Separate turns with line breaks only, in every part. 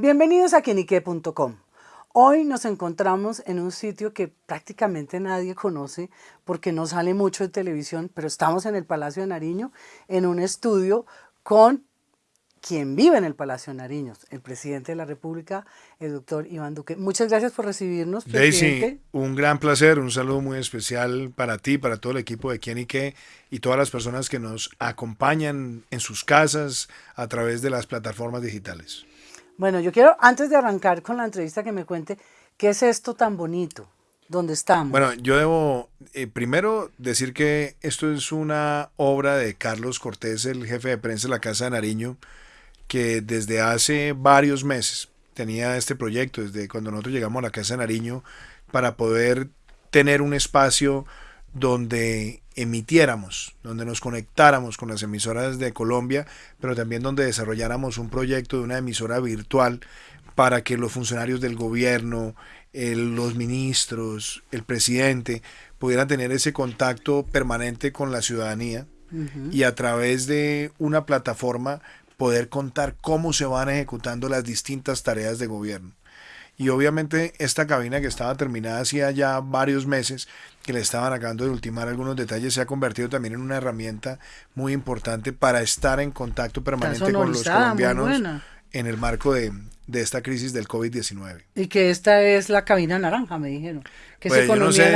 Bienvenidos a quienique.com. Hoy nos encontramos en un sitio que prácticamente nadie conoce porque no sale mucho de televisión, pero estamos en el Palacio de Nariño, en un estudio con quien vive en el Palacio de Nariño, el presidente de la República, el doctor Iván Duque. Muchas gracias por recibirnos, presidente.
Daisy, un gran placer, un saludo muy especial para ti, para todo el equipo de Quienique y todas las personas que nos acompañan en sus casas a través de las plataformas digitales.
Bueno, yo quiero, antes de arrancar con la entrevista, que me cuente qué es esto tan bonito, dónde estamos.
Bueno, yo debo eh, primero decir que esto es una obra de Carlos Cortés, el jefe de prensa de la Casa de Nariño, que desde hace varios meses tenía este proyecto, desde cuando nosotros llegamos a la Casa de Nariño, para poder tener un espacio donde emitiéramos, donde nos conectáramos con las emisoras de Colombia, pero también donde desarrolláramos un proyecto de una emisora virtual para que los funcionarios del gobierno, los ministros, el presidente pudieran tener ese contacto permanente con la ciudadanía y a través de una plataforma poder contar cómo se van ejecutando las distintas tareas de gobierno. Y obviamente esta cabina que estaba terminada hacía ya varios meses, que le estaban acabando de ultimar algunos detalles, se ha convertido también en una herramienta muy importante para estar en contacto permanente con los colombianos en el marco de, esta crisis del COVID-19.
Y que esta es la cabina naranja, me dijeron. Que
pues, no sé,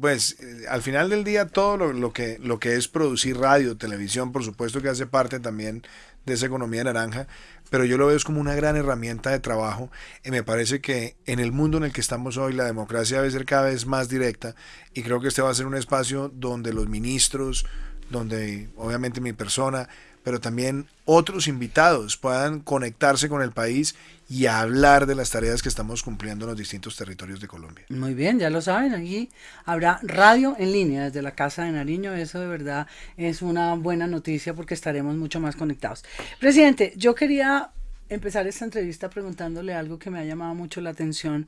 pues eh, al final del día todo lo, que, lo que es producir radio, televisión, por supuesto que hace parte también de esa economía naranja, pero yo lo veo como una gran herramienta de trabajo y me parece que en el mundo en el que estamos hoy la democracia debe ser cada vez más directa y creo que este va a ser un espacio donde los ministros, donde obviamente mi persona, pero también otros invitados puedan conectarse con el país y hablar de las tareas que estamos cumpliendo en los distintos territorios de Colombia.
Muy bien, ya lo saben, aquí habrá radio en línea desde la Casa de Nariño, eso de verdad es una buena noticia porque estaremos mucho más conectados. Presidente, yo quería empezar esta entrevista preguntándole algo que me ha llamado mucho la atención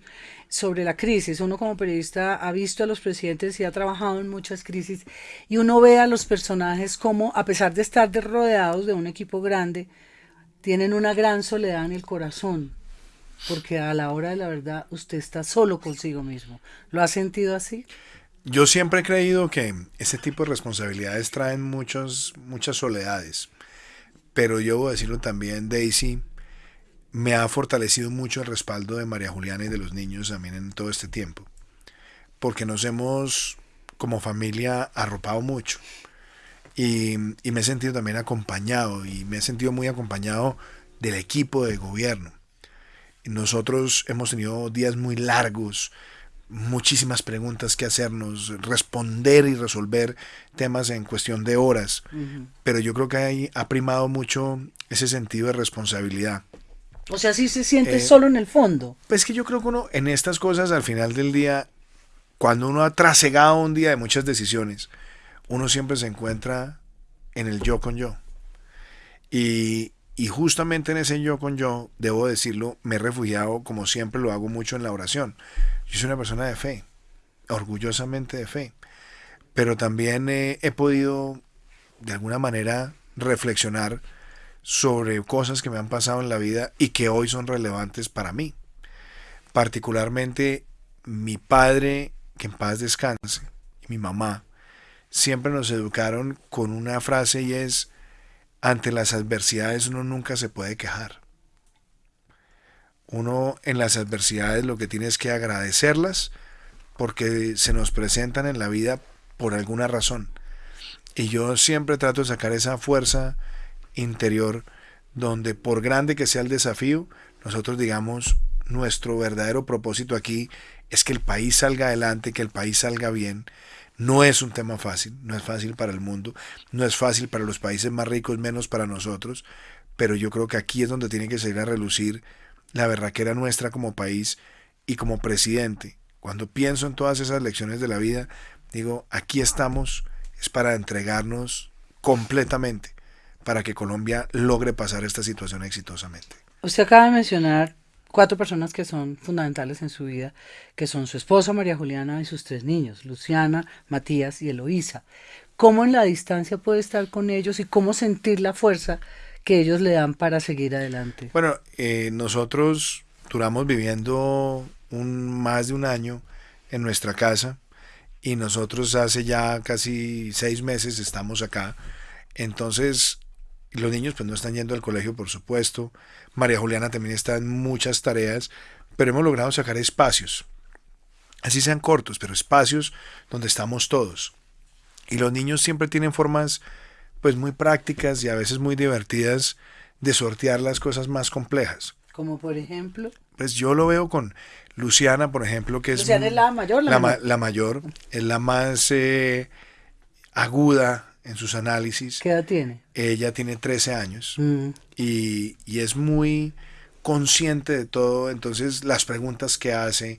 sobre la crisis. Uno como periodista ha visto a los presidentes y ha trabajado en muchas crisis y uno ve a los personajes como, a pesar de estar rodeados de un equipo grande, tienen una gran soledad en el corazón, porque a la hora de la verdad usted está solo consigo mismo. ¿Lo ha sentido así?
Yo siempre he creído que ese tipo de responsabilidades traen muchos, muchas soledades, pero yo a decirlo también, Daisy, me ha fortalecido mucho el respaldo de María Juliana y de los niños también en todo este tiempo, porque nos hemos como familia arropado mucho y, me he sentido también acompañado y me he sentido muy acompañado del equipo de gobierno. Nosotros hemos tenido días muy largos, muchísimas preguntas que hacernos, responder y resolver temas en cuestión de horas, pero yo creo que ahí ha primado mucho ese sentido de responsabilidad.
O sea, sí se siente eh, solo en el fondo.
Pues que yo creo que uno en estas cosas al final del día, cuando uno ha trasegado un día de muchas decisiones, uno siempre se encuentra en el yo con yo. Y, y justamente en ese yo con yo, debo decirlo, me he refugiado, como siempre lo hago mucho en la oración. Yo soy una persona de fe, orgullosamente de fe. Pero también he podido, de alguna manera, reflexionar sobre cosas que me han pasado en la vida y que hoy son relevantes para mí. Particularmente mi padre, que en paz descanse, y mi mamá, siempre nos educaron con una frase y es, ante las adversidades uno nunca se puede quejar. Uno en las adversidades lo que tiene es que agradecerlas porque se nos presentan en la vida por alguna razón. Y yo siempre trato de sacar esa fuerza interior donde por grande que sea el desafío, nosotros digamos, nuestro verdadero propósito aquí es que el país salga adelante, que el país salga bien. No es un tema fácil, no es fácil para el mundo, no es fácil para los países más ricos, menos para nosotros, pero yo creo que aquí es donde tiene que salir a relucir la era nuestra como país y como presidente. Cuando pienso en todas esas lecciones de la vida, digo, aquí estamos, es para entregarnos completamente para que Colombia logre pasar esta situación exitosamente.
Usted acaba de mencionar cuatro personas que son fundamentales en su vida, que son su esposa María Juliana y sus tres niños, Luciana, Matías y Eloísa. ¿Cómo en la distancia puede estar con ellos y cómo sentir la fuerza que ellos le dan para seguir adelante.
Bueno, eh, nosotros duramos viviendo un, más de un año en nuestra casa y nosotros hace ya casi seis meses estamos acá. Entonces, los niños pues no están yendo al colegio, por supuesto. María Juliana también está en muchas tareas, pero hemos logrado sacar espacios. Así sean cortos, pero espacios donde estamos todos. Y los niños siempre tienen formas pues muy prácticas y a veces muy divertidas de sortear las cosas más complejas.
Como por ejemplo.
Pues yo lo veo con Luciana, por ejemplo, que es...
Luciana es la mayor, la,
la, la mayor, es la más eh, aguda en sus análisis.
¿Qué edad tiene?
Ella tiene 13 años mm. y, y, es muy consciente de todo, entonces las preguntas que hace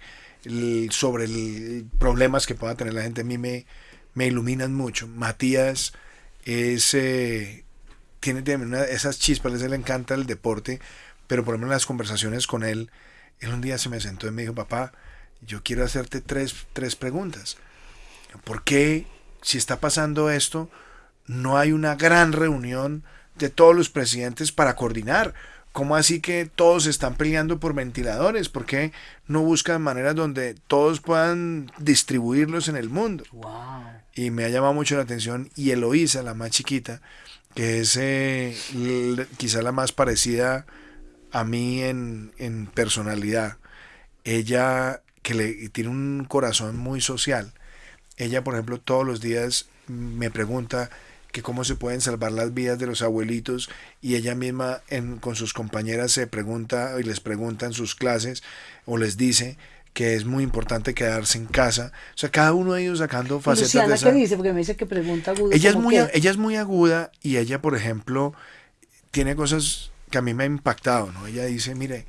sobre el, problemas que pueda tener la gente a mí me, me iluminan mucho. Matías es, eh, tiene, tiene esas chispas, a él le encanta el deporte, pero por ejemplo en las conversaciones con él, él un día se me sentó y me dijo, papá, yo quiero hacerte tres, tres preguntas. ¿Por qué, si está pasando esto, no hay una gran reunión de todos los presidentes para coordinar? ¿Cómo así que todos están peleando por ventiladores? ¿Por qué no buscan maneras donde todos puedan distribuirlos en el mundo? Y me ha llamado mucho la atención. Y Eloísa, la más chiquita, que es eh, quizá la más parecida a mí en, en personalidad, ella que le tiene un corazón muy social, ella por ejemplo todos los días me pregunta que cómo se pueden salvar las vidas de los abuelitos y ella misma en, con sus compañeras se pregunta y les pregunta en sus clases o les dice que es muy importante quedarse en casa. O sea, cada uno de ellos sacando facetas
Luciana, de esa... ¿qué dice? Porque me dice que pregunta aguda.
Ella es, muy, ella es muy aguda y ella, por ejemplo, tiene cosas que a mí me ha impactado, ¿no? Ella dice, mire,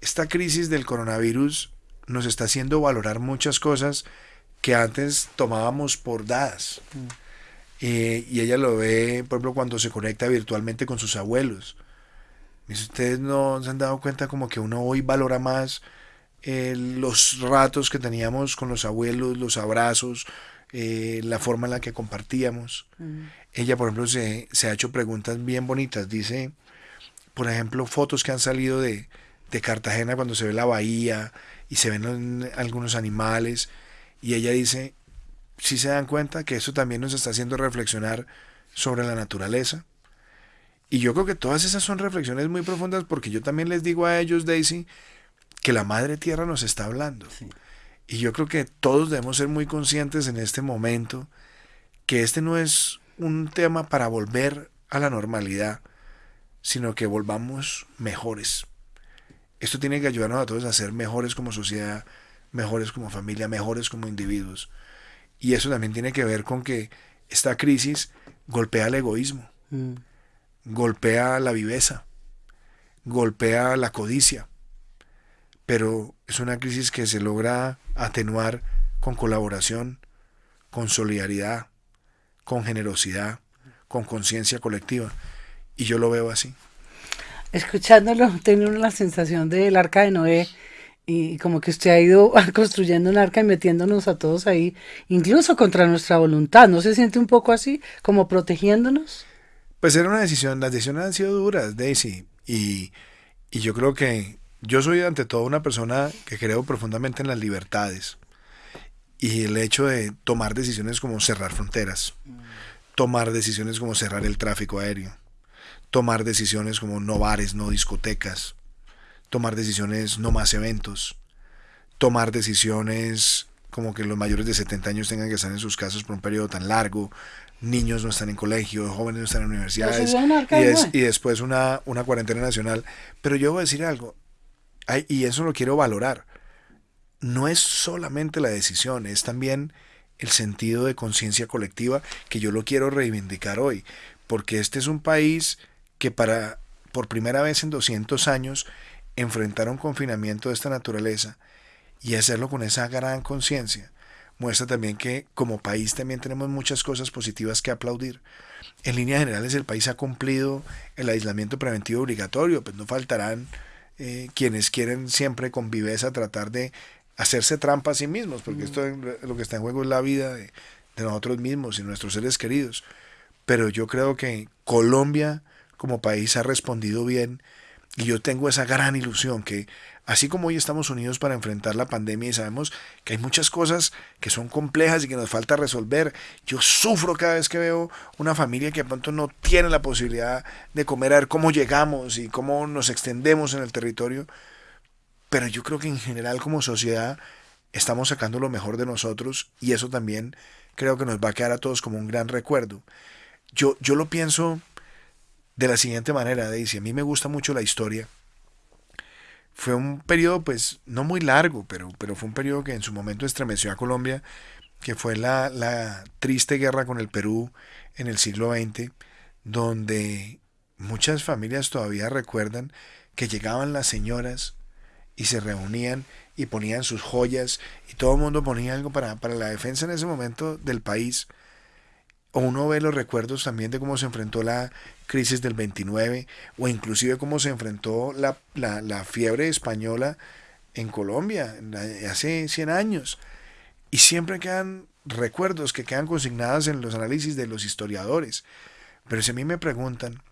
esta crisis del coronavirus nos está haciendo valorar muchas cosas que antes tomábamos por dadas. Mm. Eh, y ella lo ve, por ejemplo, cuando se conecta virtualmente con sus abuelos. Ustedes no se han dado cuenta como que uno hoy valora más eh, los ratos que teníamos con los abuelos, los abrazos, eh, la forma en la que compartíamos. Mm. Ella, por ejemplo, se, se, ha hecho preguntas bien bonitas. Dice, por ejemplo, fotos que han salido de, de Cartagena cuando se ve la bahía y se ven algunos animales. Y ella dice, si se dan cuenta que eso también nos está haciendo reflexionar sobre la naturaleza. Y yo creo que todas esas son reflexiones muy profundas porque yo también les digo a ellos, Daisy, que la Madre Tierra nos está hablando. Y yo creo que todos debemos ser muy conscientes en este momento que este no es un tema para volver a la normalidad, sino que volvamos mejores. Esto tiene que ayudarnos a todos a ser mejores como sociedad, mejores como familia, mejores como individuos. Y eso también tiene que ver con que esta crisis golpea el egoísmo, mm. golpea la viveza, golpea la codicia. Pero es una crisis que se logra atenuar con colaboración, con solidaridad, con generosidad, con conciencia colectiva. Y yo lo veo así.
Escuchándolo, tengo la sensación del arca de Noé y como que usted ha ido construyendo un arca y metiéndonos a todos ahí, incluso contra nuestra voluntad. ¿No se siente un poco así, como protegiéndonos?
Pues era una decisión, las decisiones han sido duras, Daisy, y, y yo creo que yo soy ante todo una persona que creo profundamente en las libertades y el hecho de tomar decisiones como cerrar fronteras, tomar decisiones como cerrar el tráfico aéreo, tomar decisiones como no bares, no discotecas, tomar decisiones, no más eventos, tomar decisiones como que los mayores de 70 años tengan que estar en sus casas por un periodo tan largo, niños no están en colegio, jóvenes no están en universidades, y, después una, una cuarentena nacional. Pero yo voy a decir algo, y eso lo quiero valorar, no es solamente la decisión, es también el sentido de conciencia colectiva que yo lo quiero reivindicar hoy, porque este es un país que para por primera vez en 200 años enfrentar un confinamiento de esta naturaleza y hacerlo con esa gran conciencia muestra también que como país también tenemos muchas cosas positivas que aplaudir. En líneas generales el país ha cumplido el aislamiento preventivo obligatorio, pues no faltarán eh, quienes quieren siempre con viveza tratar de hacerse trampa a sí mismos, porque esto lo que está en juego es la vida de, de nosotros mismos y nuestros seres queridos. Pero yo creo que Colombia como país ha respondido bien y yo tengo esa gran ilusión que así como hoy estamos unidos para enfrentar la pandemia y sabemos que hay muchas cosas que son complejas y que nos falta resolver, yo sufro cada vez que veo una familia que de pronto no tiene la posibilidad de comer, a ver cómo llegamos y cómo nos extendemos en el territorio, pero yo creo que en general como sociedad estamos sacando lo mejor de nosotros y eso también creo que nos va a quedar a todos como un gran recuerdo. Yo, yo lo pienso de la siguiente manera, Daisy. A mí me gusta mucho la historia. Fue un periodo, pues, no muy largo, pero, pero fue un periodo que en su momento estremeció a Colombia, que fue la, la triste guerra con el Perú en el siglo XX, donde muchas familias todavía recuerdan que llegaban las señoras y se reunían y ponían sus joyas y todo el mundo ponía algo para, para la defensa en ese momento del país. O uno ve los recuerdos también de cómo se enfrentó la crisis del 29 o inclusive cómo se enfrentó la, la, fiebre española en Colombia hace 100 años. Y siempre quedan recuerdos que quedan consignados en los análisis de los historiadores. Pero si a mí me preguntan,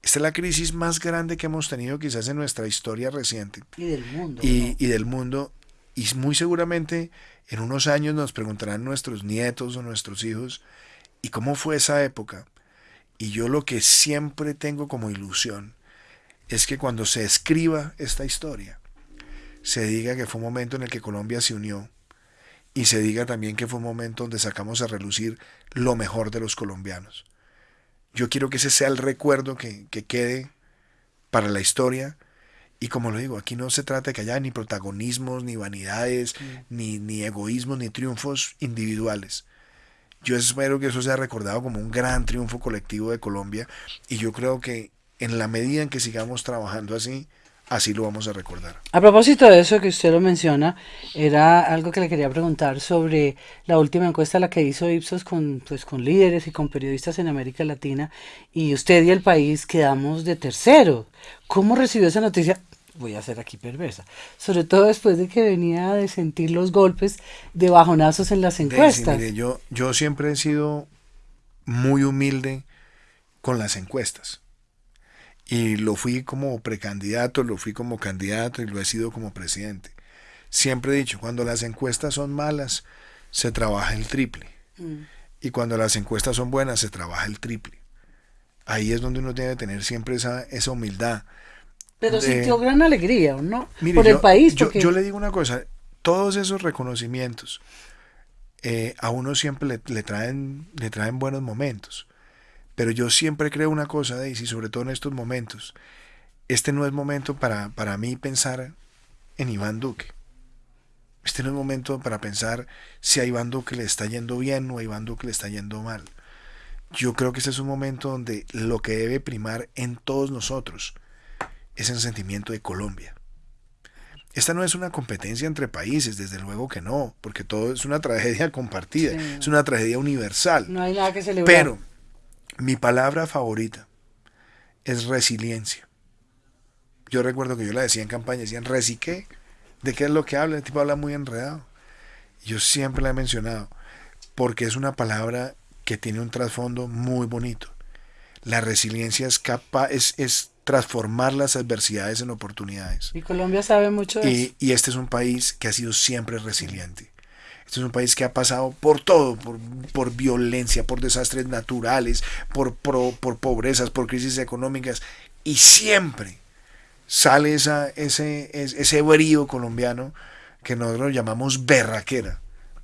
esta es la crisis más grande que hemos tenido quizás en nuestra historia reciente.
Y del mundo.
Y, y del mundo. Y muy seguramente en unos años nos preguntarán nuestros nietos o nuestros hijos, ¿y cómo fue esa época? Y yo lo que siempre tengo como ilusión es que cuando se escriba esta historia, se diga que fue un momento en el que Colombia se unió y se diga también que fue un momento donde sacamos a relucir lo mejor de los colombianos. Yo quiero que ese sea el recuerdo que, quede para la historia. Y como lo digo, aquí no se trata de que haya ni protagonismos, ni vanidades, ni, ni egoísmos, ni triunfos individuales. Yo espero que eso sea recordado como un gran triunfo colectivo de Colombia y yo creo que en la medida en que sigamos trabajando así, así lo vamos a recordar.
A propósito de eso que usted lo menciona, era algo que le quería preguntar sobre la última encuesta la que hizo Ipsos con, pues, con líderes y con periodistas en América Latina y usted y el país quedamos de tercero. ¿Cómo recibió esa noticia? Voy a ser aquí perversa, sobre todo después de que venía de sentir los golpes de bajonazos en las encuestas.
yo, yo siempre he sido muy humilde con las encuestas. Y lo fui como precandidato, lo fui como candidato y lo he sido como presidente. Siempre he dicho, cuando las encuestas son malas, se trabaja el triple. Mm. Y cuando las encuestas son buenas, se trabaja el triple. Ahí es donde uno debe tener siempre esa, esa humildad
pero sintió gran alegría, ¿no? Por el país.
Yo, le digo una cosa, todos esos reconocimientos eh, a uno siempre le, traen, le traen buenos momentos. Pero yo siempre creo una cosa, Daisy, sobre todo en estos momentos. Este no es momento para, para mí pensar en Iván Duque. Este no es momento para pensar si a Iván Duque le está yendo bien o a Iván Duque le está yendo mal. Yo creo que este es un momento donde lo que debe primar en todos nosotros es el sentimiento de Colombia. Esta no es una competencia entre países, desde luego que no, porque todo es una tragedia compartida, es una tragedia universal.
No hay nada que celebrar.
Pero mi palabra favorita es resiliencia. Yo recuerdo que yo la decía en campaña, decían, ¿resiqué? ¿De qué es lo que habla? El tipo habla muy enredado. Yo siempre la he mencionado, porque es una palabra que tiene un trasfondo muy bonito. La resiliencia es capaz, es, es transformar las adversidades en oportunidades.
Y Colombia sabe mucho de
y, Y este es un país que ha sido siempre resiliente. Este es un país que ha pasado por todo, por, por violencia, por desastres naturales, por, por, por, pobrezas, por crisis económicas, y siempre sale esa, ese, ese brío colombiano que nosotros llamamos berraquera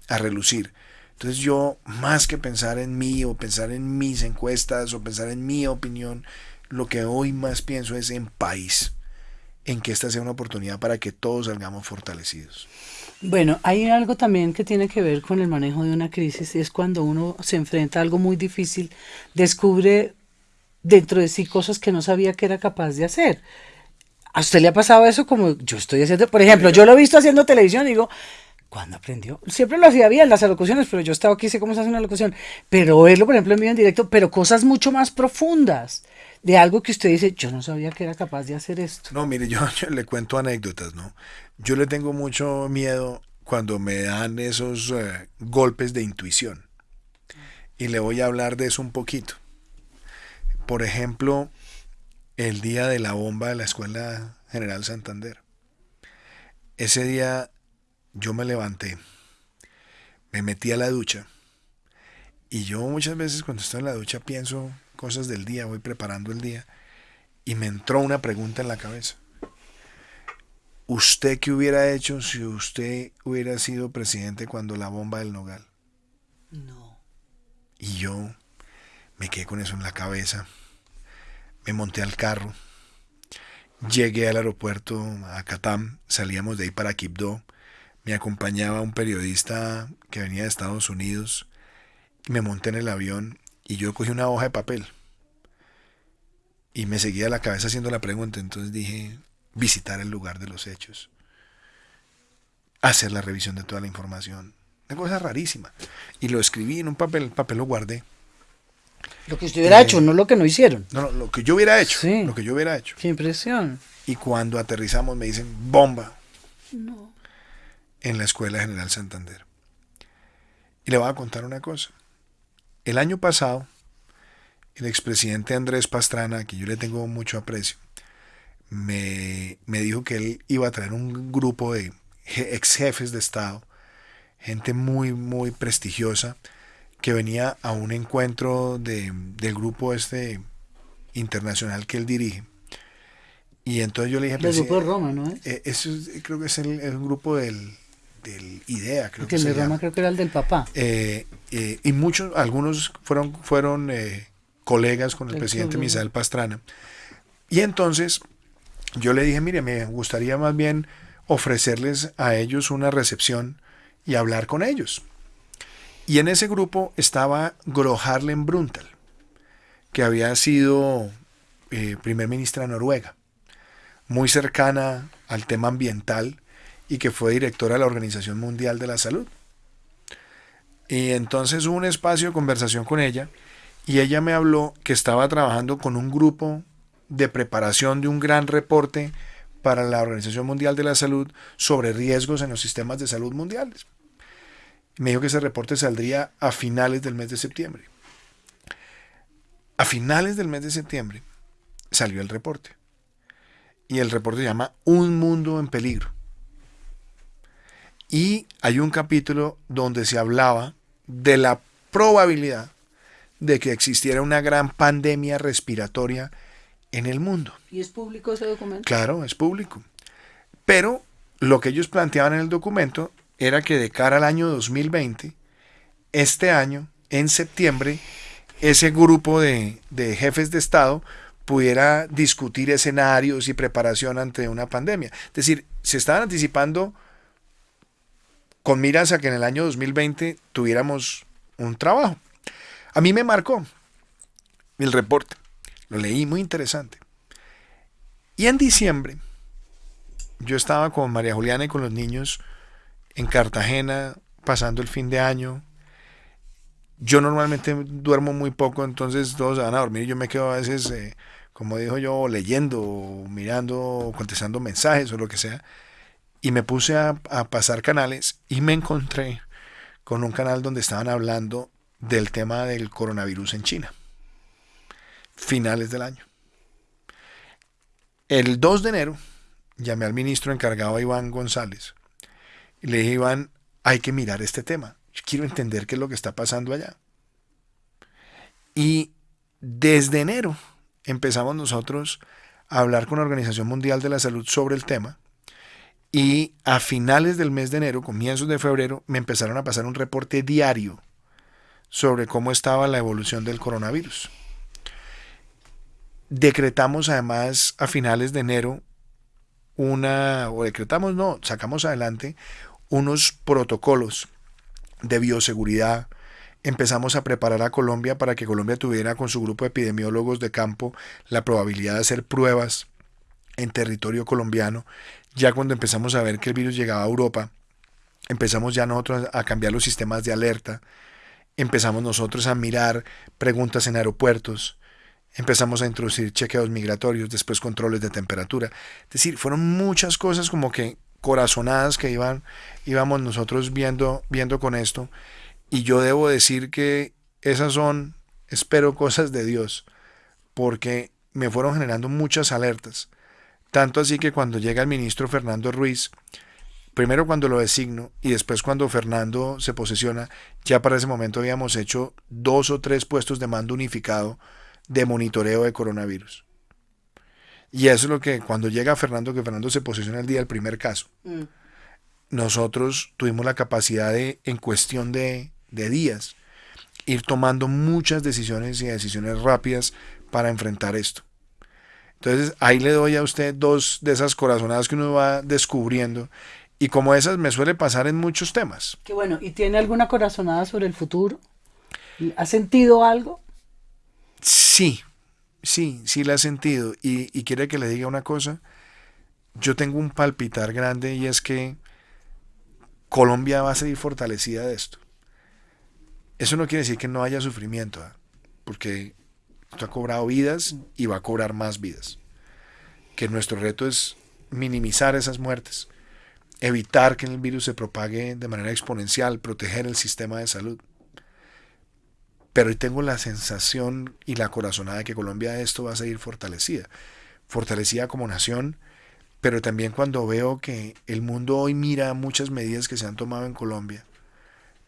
a relucir. Entonces yo, más que pensar en mí o pensar en mis encuestas o pensar en mi opinión, lo que hoy más pienso es en país, en que esta sea una oportunidad para que todos salgamos fortalecidos.
Bueno, hay algo también que tiene que ver con el manejo de una crisis, es cuando uno se enfrenta a algo muy difícil, descubre dentro de sí cosas que no sabía que era capaz de hacer. ¿A usted le ha pasado eso como yo estoy haciendo? Por ejemplo, yo lo he visto haciendo televisión y digo, ¿Cuándo aprendió? Siempre lo hacía bien las alocuciones, pero yo estaba aquí, sé cómo se hace una alocución. Pero verlo, por ejemplo, en vivo en directo, pero cosas mucho más profundas. De algo que usted dice, yo no sabía que era capaz de hacer esto.
No, mire, yo, le cuento anécdotas, ¿no? Yo le tengo mucho miedo cuando me dan esos eh, golpes de intuición. Y le voy a hablar de eso un poquito. Por ejemplo, el día de la bomba de la Escuela General Santander. Ese día yo me levanté, me metí a la ducha y yo muchas veces cuando estoy en la ducha pienso cosas del día, voy preparando el día y me entró una pregunta en la cabeza. ¿Usted qué hubiera hecho si usted hubiera sido presidente cuando la bomba del Nogal?
No.
Y yo me quedé con eso en la cabeza. Me monté al carro. Llegué al aeropuerto a Catam. Salíamos de ahí para Quibdó. Me acompañaba un periodista que venía de Estados Unidos. Me monté en el avión y yo cogí una hoja de papel. Y me seguía la cabeza haciendo la pregunta. Entonces dije, visitar el lugar de los hechos. Hacer la revisión de toda la información. Una cosa rarísima. Y lo escribí en un papel, el papel lo guardé.
Lo que usted hubiera hecho, no lo que no hicieron.
No, no, lo que yo hubiera hecho.
Sí.
Lo que yo hubiera hecho.
Qué impresión.
Y cuando aterrizamos me dicen, bomba.
No.
En la Escuela General Santander. Y le voy a contar una cosa. El año pasado, el expresidente Andrés Pastrana, a quien yo le tengo mucho aprecio, me, me dijo que él iba a traer un grupo de ex jefes de Estado, gente muy, muy prestigiosa, que venía a un encuentro de, del grupo este internacional que él dirige. Y entonces yo le dije...
El
"Pues,
grupo de
eh,
Roma, ¿no es?
eh, eso es- creo que es el, el grupo del, del IDEA, creo
Porque
que
el de Roma
llama.
creo que era el del papá.
Eh, eh, y muchos, algunos fueron, fueron eh, colegas con el presidente. Misael Pastrana. Y entonces yo le dije, mire, me gustaría más bien ofrecerles a ellos una recepción y hablar con ellos. Y en ese grupo estaba Gro Harlem Brundtland, que había sido eh, primer ministra de Noruega, muy cercana al tema ambiental y que fue directora de la Organización Mundial de la Salud. Y entonces hubo un espacio de conversación con ella y ella me habló que estaba trabajando con un grupo de preparación de un gran reporte para la Organización Mundial de la Salud sobre riesgos en los sistemas de salud mundiales. Me dijo que ese reporte saldría a finales del mes de septiembre. A finales del mes de septiembre salió el reporte. Y el reporte se llama Un mundo en peligro. Y hay un capítulo donde se hablaba de la probabilidad de que existiera una gran pandemia respiratoria en el mundo.
¿Y es público ese documento?
Claro, es público. Pero lo que ellos planteaban en el documento era que de cara al año 2020, este año, en septiembre, ese grupo de, de jefes de Estado pudiera discutir escenarios y preparación ante una pandemia. Es decir, se estaban anticipando con miras a que en el año 2020 tuviéramos un trabajo. A mí me marcó el reporte. Lo leí muy interesante. Y en diciembre, yo estaba con María Juliana y con los niños en Cartagena, pasando el fin de año. Yo normalmente duermo muy poco, entonces todos van a dormir y yo me quedo a veces, eh, como dijo yo, leyendo, mirando, contestando mensajes o lo que sea. Y me puse a, pasar canales y me encontré con un canal donde estaban hablando del tema del coronavirus en China. Finales del año. El 2 de enero llamé al ministro encargado Iván González y le dije, Iván, hay que mirar este tema. Yo quiero entender qué es lo que está pasando allá. Y desde enero empezamos nosotros a hablar con la Organización Mundial de la Salud sobre el tema. Y a finales del mes de enero, comienzos de febrero, me empezaron a pasar un reporte diario sobre cómo estaba la evolución del coronavirus. Decretamos además a finales de enero una, o decretamos, no, sacamos adelante unos protocolos de bioseguridad. Empezamos a preparar a Colombia para que Colombia tuviera con su grupo de epidemiólogos de campo la probabilidad de hacer pruebas en territorio colombiano. Ya cuando empezamos a ver que el virus llegaba a Europa, empezamos ya nosotros a cambiar los sistemas de alerta, empezamos nosotros a mirar preguntas en aeropuertos, empezamos a introducir chequeos migratorios, después controles de temperatura. Es decir, fueron muchas cosas como que corazonadas que iban, íbamos nosotros viendo, viendo con esto. Y yo debo decir que esas son, espero, cosas de Dios, porque me fueron generando muchas alertas. Tanto así que cuando llega el ministro Fernando Ruiz, primero cuando lo designo y después cuando Fernando se posesiona, ya para ese momento habíamos hecho dos o tres puestos de mando unificado de monitoreo de coronavirus. Y eso es lo que cuando llega Fernando, que Fernando se posesiona el día del primer caso, mm. nosotros tuvimos la capacidad de, en cuestión de, de días, ir tomando muchas decisiones y decisiones rápidas para enfrentar esto. Entonces ahí le doy a usted dos de esas corazonadas que uno va descubriendo y como esas me suele pasar en muchos temas.
Qué bueno, ¿y tiene alguna corazonada sobre el futuro? ¿Ha sentido algo?
Sí, sí, sí la he sentido. Y, y quiere que le diga una cosa. Yo tengo un palpitar grande y es que Colombia va a seguir fortalecida de esto. Eso no quiere decir que no haya sufrimiento, ¿ah? porque esto ha cobrado vidas y va a cobrar más vidas. Que nuestro reto es minimizar esas muertes, evitar que el virus se propague de manera exponencial, proteger el sistema de salud. Pero hoy tengo la sensación y la corazonada de que Colombia de esto va a seguir fortalecida. Fortalecida como nación, pero también cuando veo que el mundo hoy mira muchas medidas que se han tomado en Colombia,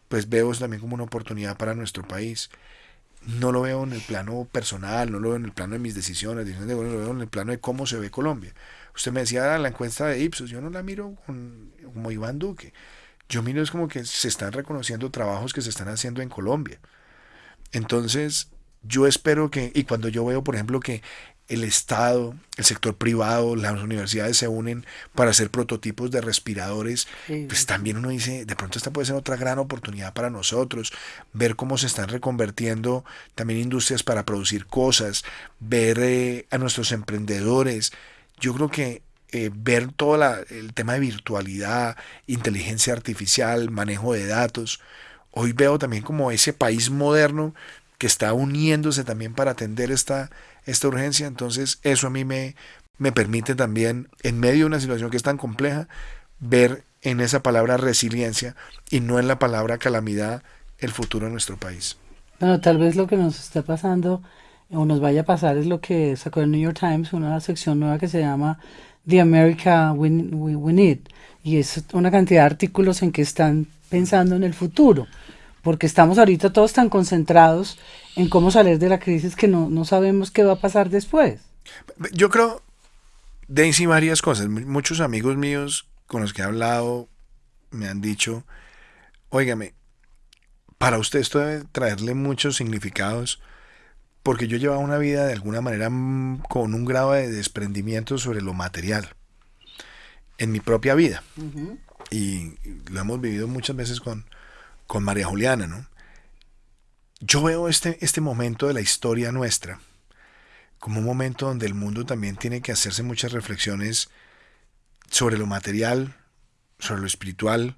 pues veo eso también como una oportunidad para nuestro país no lo veo en el plano personal, no lo veo en el plano de mis decisiones, lo veo en el plano de cómo se ve Colombia. Usted me decía la encuesta de Ipsos, yo no la miro como Iván Duque. Yo miro es como que se están reconociendo trabajos que se están haciendo en Colombia. Entonces, yo espero que, y cuando yo veo, por ejemplo, que el Estado, el sector privado, las universidades se unen para hacer prototipos de respiradores, pues también uno dice, de pronto esta puede ser otra gran oportunidad para nosotros, ver cómo se están reconvertiendo también industrias para producir cosas, ver eh, a nuestros emprendedores. Yo creo que eh, ver todo el tema de virtualidad, inteligencia artificial, manejo de datos, hoy veo también como ese país moderno que está uniéndose también para atender esta esta urgencia. Entonces eso a mí me, me permite también, en medio de una situación que es tan compleja, ver en esa palabra resiliencia y no en la palabra calamidad el futuro de nuestro país.
Bueno, tal vez lo que nos está pasando o nos vaya a pasar es lo que sacó el New York Times, una sección nueva que se llama The America We, We Need. Y es una cantidad de artículos en que están pensando en el futuro porque estamos ahorita todos tan concentrados en cómo salir de la crisis que no, sabemos qué va a pasar después.
Yo creo, Daisy, varias cosas. Muchos amigos míos con los que he hablado me han dicho, óigame, para usted esto debe traerle muchos significados, porque yo llevaba una vida de alguna manera con un grado de desprendimiento sobre lo material en mi propia vida. Y lo hemos vivido muchas veces con, con María Juliana, ¿no? Yo veo este, este momento de la historia nuestra como un momento donde el mundo también tiene que hacerse muchas reflexiones sobre lo material, sobre lo espiritual,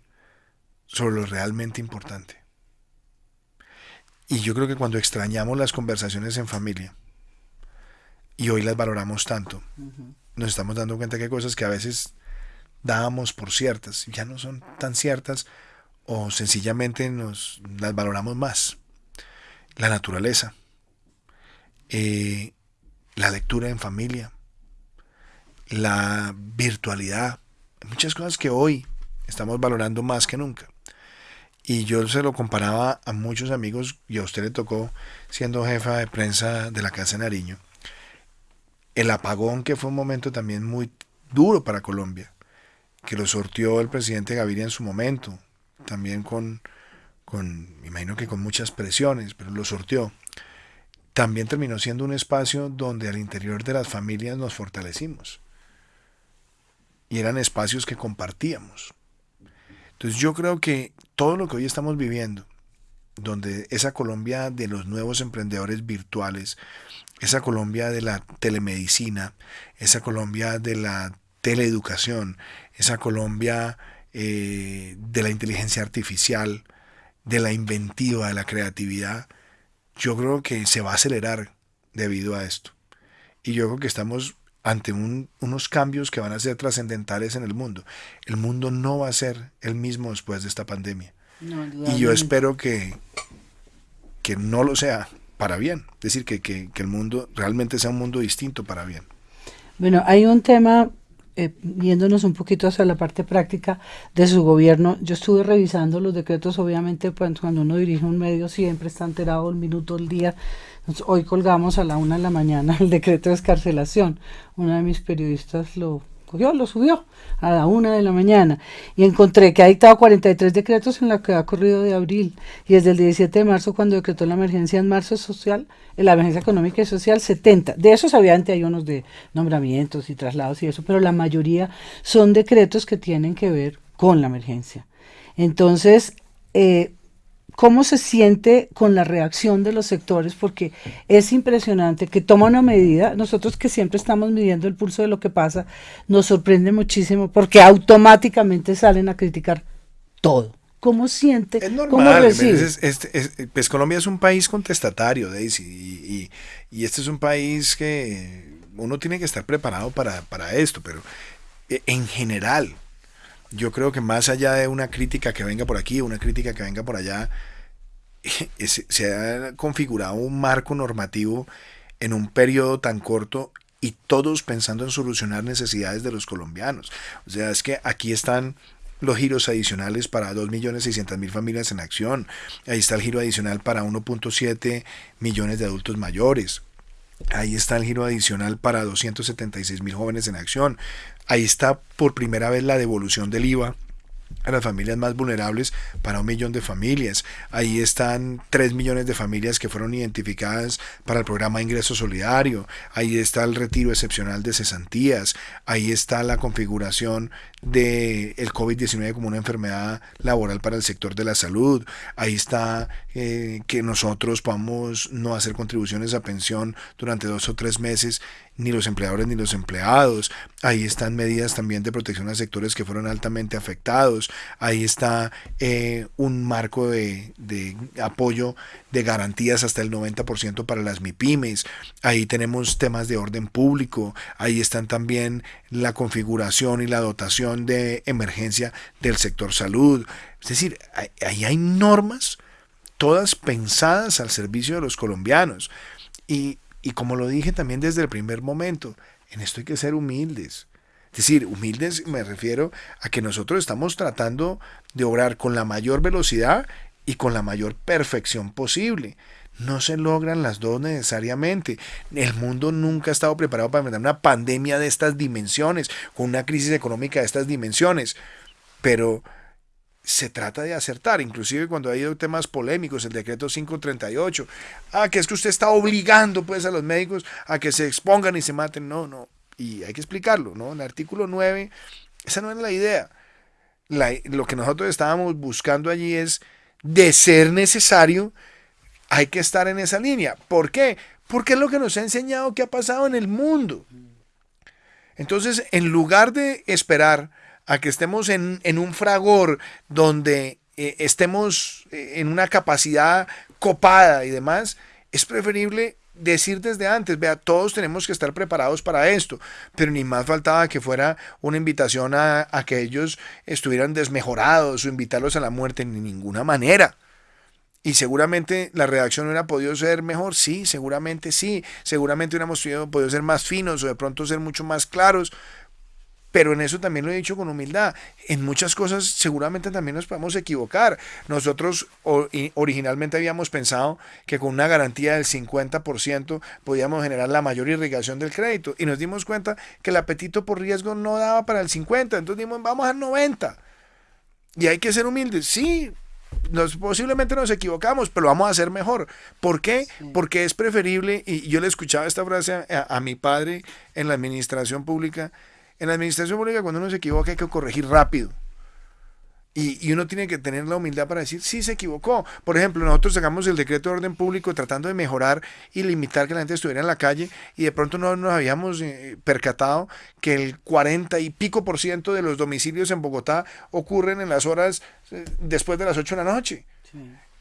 sobre lo realmente importante. Y yo creo que cuando extrañamos las conversaciones en familia y hoy las valoramos tanto, nos estamos dando cuenta que hay cosas que a veces dábamos por ciertas ya no son tan ciertas o sencillamente nos las valoramos más. La naturaleza, eh, la lectura en familia, la virtualidad, muchas cosas que hoy estamos valorando más que nunca. Y yo se lo comparaba a muchos amigos, y a usted le tocó siendo jefa de prensa de la Casa de Nariño, el apagón que fue un momento también muy duro para Colombia, que lo sortió el presidente Gaviria en su momento, también con, con, imagino que con muchas presiones, pero lo sorteó. También terminó siendo un espacio donde al interior de las familias nos fortalecimos. Y eran espacios que compartíamos. Entonces yo creo que todo lo que hoy estamos viviendo, donde esa Colombia de los nuevos emprendedores virtuales, esa Colombia de la telemedicina, esa Colombia de la teleeducación, esa Colombia eh, de la inteligencia artificial, de la inventiva, de la creatividad, yo creo que se va a acelerar debido a esto. Y yo creo que estamos ante unos cambios que van a ser trascendentales en el mundo. El mundo no va a ser el mismo después de esta pandemia. y yo espero que, que no lo sea para bien. Es decir, que, que, que el mundo realmente sea un mundo distinto para bien.
Bueno, hay un tema eh, viéndonos un poquito hacia la parte práctica de su gobierno, yo estuve revisando los decretos, obviamente pues, cuando uno dirige un medio siempre está enterado el minuto, el día. hoy colgamos a la una de la mañana el decreto de escarcelación. Una de mis periodistas lo lo subió a la una de la mañana y encontré que ha dictado 43 decretos en lo que ha corrido de abril y desde el 17 de marzo cuando decretó la emergencia en marzo social, la emergencia económica y social 70. De esos obviamente hay unos de nombramientos y traslados y eso, pero la mayoría son decretos que tienen que ver con la emergencia. Entonces, eh, cómo se siente con la reacción de los sectores, porque es impresionante que toma una medida, nosotros que siempre estamos midiendo el pulso de lo que pasa, nos sorprende muchísimo porque automáticamente salen a criticar todo. ¿Cómo siente?
Es normal. pues Colombia es un país contestatario, Daisy, y, y, este es un país que uno tiene que estar preparado para, para esto, pero eh, en general, yo creo que más allá de una crítica que venga por aquí, una crítica que venga por allá, se ha configurado un marco normativo en un periodo tan corto y todos pensando en solucionar necesidades de los colombianos. O sea, es que aquí están los giros adicionales para 2.600.000 familias en acción. Ahí está el giro adicional para 1.7 millones de adultos mayores. Ahí está el giro adicional para 276 mil jóvenes en acción. Ahí está por primera vez la devolución del IVA a las familias más vulnerables para un millón de familias. Ahí están tres millones de familias que fueron identificadas para el programa de ingreso solidario. Ahí está el retiro excepcional de cesantías. Ahí está la configuración del el COVID-19 como una enfermedad laboral para el sector de la salud. Ahí está eh, que nosotros podamos no hacer contribuciones a pensión durante dos o tres meses ni los empleadores ni los empleados. Ahí están medidas también de protección a sectores que fueron altamente afectados. Ahí está eh, un marco de, de, apoyo de garantías hasta el 90% para las MIPIMES. Ahí tenemos temas de orden público. Ahí están también la configuración y la dotación de emergencia del sector salud. Es decir, ahí hay normas todas pensadas al servicio de los colombianos. Y y como lo dije también desde el primer momento, en esto hay que ser humildes. Es decir, humildes me refiero a que nosotros estamos tratando de obrar con la mayor velocidad y con la mayor perfección posible. No se logran las dos necesariamente. El mundo nunca ha estado preparado para enfrentar una pandemia de estas dimensiones, con una crisis económica de estas dimensiones. Pero se trata de acertar, inclusive cuando ha habido temas polémicos, el decreto 538, ah, que es que usted está obligando pues a los médicos a que se expongan y se maten, no, no, y hay que explicarlo, ¿no? En el artículo 9, esa no es la idea. lo que nosotros estábamos buscando allí es, de ser necesario, hay que estar en esa línea. ¿Por qué? Porque es lo que nos ha enseñado que ha pasado en el mundo. Entonces, en lugar de esperar, a que estemos en, un fragor donde eh, estemos eh, en una capacidad copada y demás, es preferible decir desde antes, vea, todos tenemos que estar preparados para esto, pero ni más faltaba que fuera una invitación a, a que ellos estuvieran desmejorados o invitarlos a la muerte, ni ninguna manera. Y seguramente la redacción hubiera podido ser mejor, sí, seguramente sí, seguramente hubiéramos podido ser más finos o de pronto ser mucho más claros, pero en eso también lo he dicho con humildad. En muchas cosas seguramente también nos podemos equivocar. Nosotros originalmente habíamos pensado que con una garantía del 50% podíamos generar la mayor irrigación del crédito y nos dimos cuenta que el apetito por riesgo no daba para el 50, entonces dijimos vamos al 90. Y hay que ser humildes. Sí, nos, posiblemente nos equivocamos, pero vamos a hacer mejor. ¿Por qué? Porque es preferible, y yo le escuchaba esta frase a mi padre en la administración pública, en la administración pública, cuando uno se equivoca, hay que corregir rápido. Y, uno tiene que tener la humildad para decir, sí, se equivocó. Por ejemplo, nosotros sacamos el decreto de orden público tratando de mejorar y limitar que la gente estuviera en la calle y de pronto no nos habíamos eh, percatado que el 40 y pico por ciento de los domicilios en Bogotá ocurren en las horas eh, después de las 8 de la noche.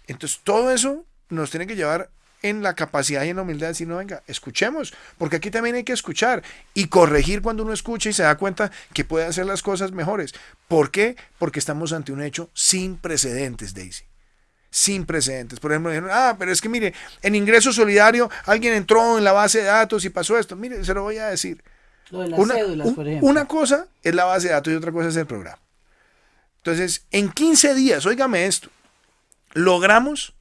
Entonces, todo eso nos tiene que llevar en la capacidad y en la humildad de decir, no, venga, escuchemos, porque aquí también hay que escuchar y corregir cuando uno escucha y se da cuenta que puede hacer las cosas mejores. ¿Por qué? Porque estamos ante un hecho sin precedentes, Daisy. sin precedentes. Por ejemplo, dijeron, ah, pero es que mire, en ingreso solidario alguien entró en la base de datos y pasó esto. Mire, se lo voy a decir.
una,
Una cosa es la base de datos y otra cosa es el programa. Entonces, en 15 días, óigame esto, logramos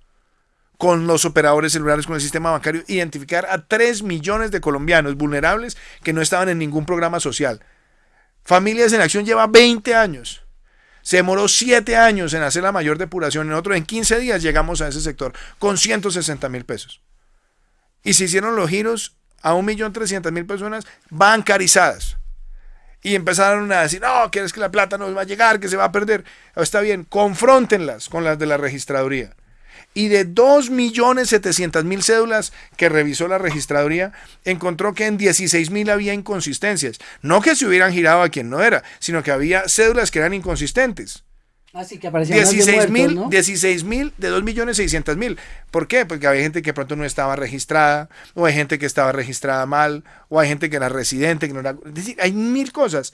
con los operadores celulares, con el sistema bancario, identificar a 3 millones de colombianos vulnerables que no estaban en ningún programa social. Familias en Acción lleva 20 años. Se demoró 7 años en hacer la mayor depuración. En otro, en 15 días llegamos a ese sector con 160 mil pesos. Y se hicieron los giros a 1.300.000 personas bancarizadas. Y empezaron a decir, no, quieres que la plata no va a llegar, que se va a perder. Está bien, confróntenlas con las de la registraduría y de 2.700.000 cédulas que revisó la registraduría, encontró que en 16.000 había inconsistencias. No que se hubieran girado a quien no era, sino que había cédulas que eran inconsistentes.
Así que aparecían 16
mil, ¿no? 16 mil de 2.600.000. ¿Por qué? Porque había gente que pronto no estaba registrada, o hay gente que estaba registrada mal, o hay gente que era residente, que no era... Es decir, hay mil cosas,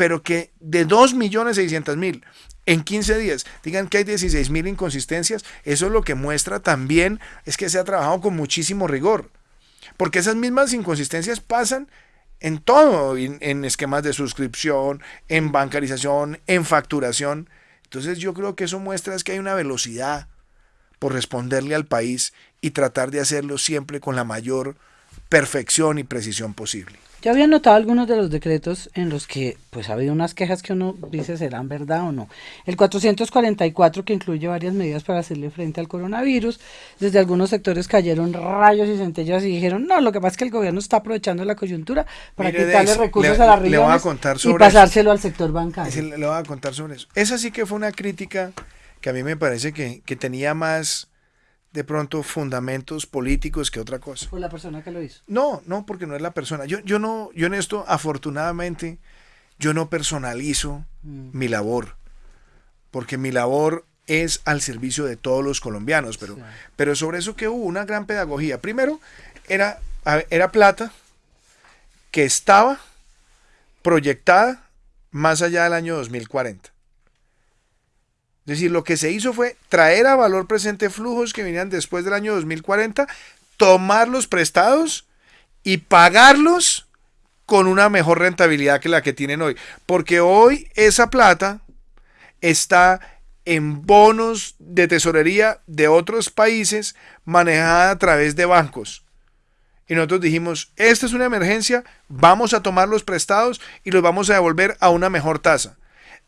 pero que de 2.600.000 en 15 días digan que hay 16 mil inconsistencias, eso lo que muestra también es que se ha trabajado con muchísimo rigor. Porque esas mismas inconsistencias pasan en todo, en, esquemas de suscripción, en bancarización, en facturación. Entonces yo creo que eso muestra es que hay una velocidad por responderle al país y tratar de hacerlo siempre con la mayor perfección y precisión posible.
Yo había notado algunos de los decretos en los que pues ha habido unas quejas que uno dice serán verdad o no. El 444 que incluye varias medidas para hacerle frente al coronavirus. Desde algunos sectores cayeron rayos y centellas y dijeron, no, lo que pasa es que el gobierno está aprovechando la coyuntura para quitarle recursos a las regiones y pasárselo al sector bancario.
Le, voy a contar sobre eso. Esa sí que fue una crítica que a mí me parece que, que tenía más de pronto fundamentos políticos que otra cosa.
¿Fue la persona que lo hizo?
No, no, porque no es la persona. Yo, yo no, yo en esto, afortunadamente, yo no personalizo mm. mi labor, porque mi labor es al servicio de todos los colombianos, pero, pero sobre eso que hubo una gran pedagogía. Primero, era, era plata que estaba proyectada más allá del año 2040. Es decir, lo que se hizo fue traer a valor presente flujos que venían después del año 2040, tomarlos prestados y pagarlos con una mejor rentabilidad que la que tienen hoy. Porque hoy esa plata está en bonos de tesorería de otros países manejada a través de bancos. Y nosotros dijimos, esta es una emergencia, vamos a tomar los prestados y los vamos a devolver a una mejor tasa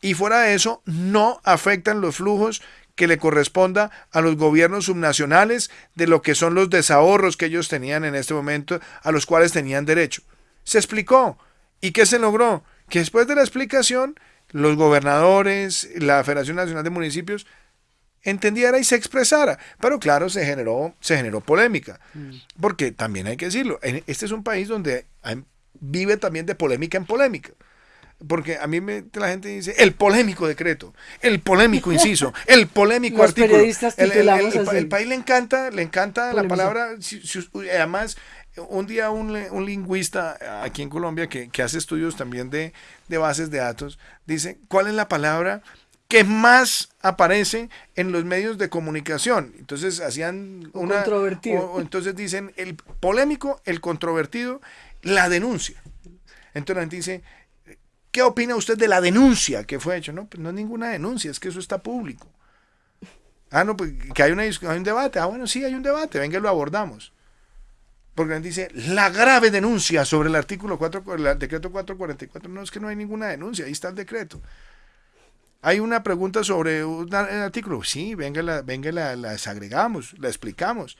y fuera de eso no afectan los flujos que le corresponda a los gobiernos subnacionales de lo que son los desahorros que ellos tenían en este momento, a los cuales tenían derecho. Se explicó. ¿Y qué se logró? Que después de la explicación, los gobernadores, la Federación Nacional de Municipios, entendiera y se expresara. Pero claro, se generó, se generó polémica. Mm. Porque también hay que decirlo, este es un país donde vive también de polémica en polémica. Porque a mí me, la gente dice el polémico decreto, el polémico inciso, el polémico artículo. el, país le encanta, le encanta la palabra. además, un día un, un, lingüista aquí en Colombia que, hace estudios también de, bases de datos dice cuál es la palabra que más aparece en los medios de comunicación. Entonces hacían una... Controvertido. entonces dicen el polémico, el controvertido, la denuncia. Entonces la gente dice, ¿Qué opina usted de la denuncia que fue hecha? No, pues no es ninguna denuncia, es que eso está público. Ah, no, pues que hay, una, hay un debate. Ah, bueno, sí, hay un debate, venga, lo abordamos. Porque dice, la grave denuncia sobre el artículo 4, el decreto 444. No, es que no hay ninguna denuncia, ahí está el decreto. Hay una pregunta sobre un artículo. Sí, venga, la, venga la, la desagregamos, la explicamos.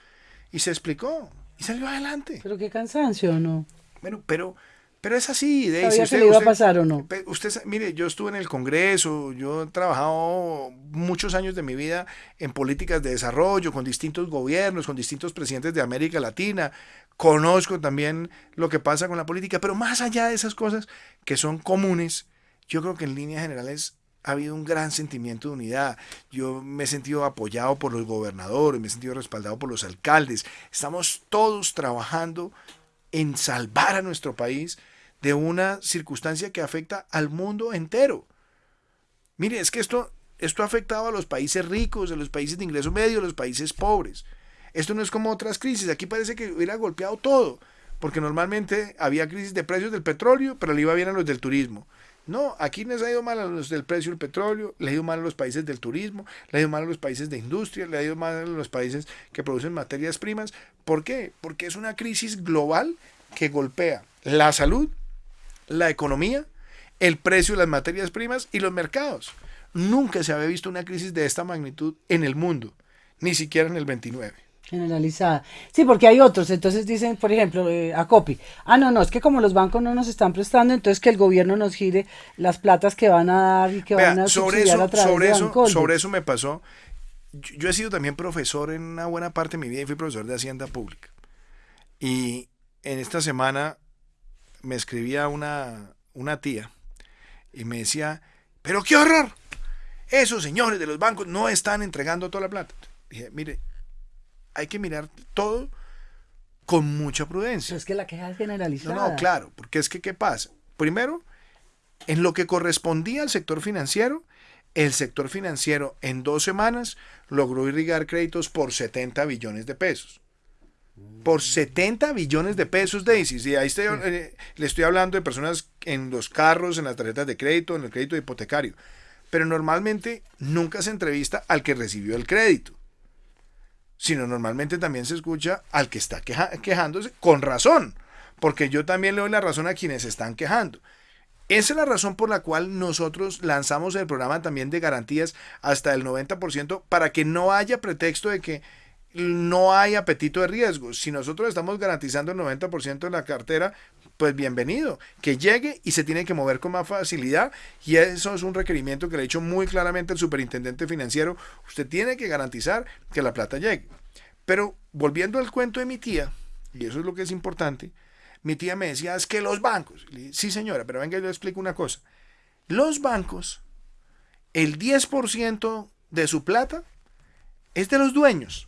Y se explicó, y salió adelante.
Pero qué cansancio, ¿no?
Bueno, pero pero es así.
De, ¿Sabía usted, le iba a pasar o no?
Usted, mire, yo estuve en el Congreso, yo he trabajado muchos años de mi vida en políticas de desarrollo, con distintos gobiernos, con distintos presidentes de América Latina. Conozco también lo que pasa con la política, pero más allá de esas cosas que son comunes, yo creo que en líneas generales ha habido un gran sentimiento de unidad. Yo me he sentido apoyado por los gobernadores, me he sentido respaldado por los alcaldes. Estamos todos trabajando en salvar a nuestro país de una circunstancia que afecta al mundo entero. Mire, es que esto, esto ha afectado a los países ricos, a los países de ingreso medio, a los países pobres. Esto no es como otras crisis. Aquí parece que hubiera golpeado todo, porque normalmente había crisis de precios del petróleo, pero le iba bien a los del turismo. No, aquí les ha ido mal a los del precio del petróleo, le ha ido mal a los países del turismo, le ha ido mal a los países de industria, le ha ido mal a los países que producen materias primas. ¿Por qué? Porque es una crisis global que golpea la salud, la economía, el precio de las materias primas y los mercados. Nunca se había visto una crisis de esta magnitud en el mundo, ni siquiera en el 29.
Generalizada. Sí, porque hay otros. Entonces dicen, por ejemplo, eh, a Copi, ah, no, no, es que como los bancos no nos están prestando, entonces que el gobierno nos gire las platas que van a dar y que van a
sobre eso, a través sobre eso, sobre eso me pasó. Yo, he sido también profesor en una buena parte de mi vida y fui profesor de Hacienda Pública. Y en esta semana me escribía una, una tía y me decía, pero qué horror, esos señores de los bancos no están entregando toda la plata. Dije, mire, hay que mirar todo con mucha prudencia.
es que la queja es generalizada.
No, no, claro, porque es que, ¿qué pasa? Primero, en lo que correspondía al sector financiero, el sector financiero en dos semanas logró irrigar créditos por 70 billones de pesos. Por 70 billones de pesos, Daisy. Y ahí estoy, eh, le estoy hablando de personas en los carros, en las tarjetas de crédito, en el crédito hipotecario. Pero normalmente nunca se entrevista al que recibió el crédito sino normalmente también se escucha al que está quejándose con razón, porque yo también le doy la razón a quienes están quejando. Esa es la razón por la cual nosotros lanzamos el programa también de garantías hasta el 90% para que no haya pretexto de que no hay apetito de riesgo. Si nosotros estamos garantizando el 90% de la cartera, pues bienvenido, que llegue y se tiene que mover con más facilidad y eso es un requerimiento que le ha hecho muy claramente el superintendente financiero, usted tiene que garantizar que la plata llegue. Pero volviendo al cuento de mi tía, y eso es lo que es importante, mi tía me decía, es que los bancos, sí señora, pero venga, yo le explico una cosa, los bancos, el 10% de su plata es de los dueños.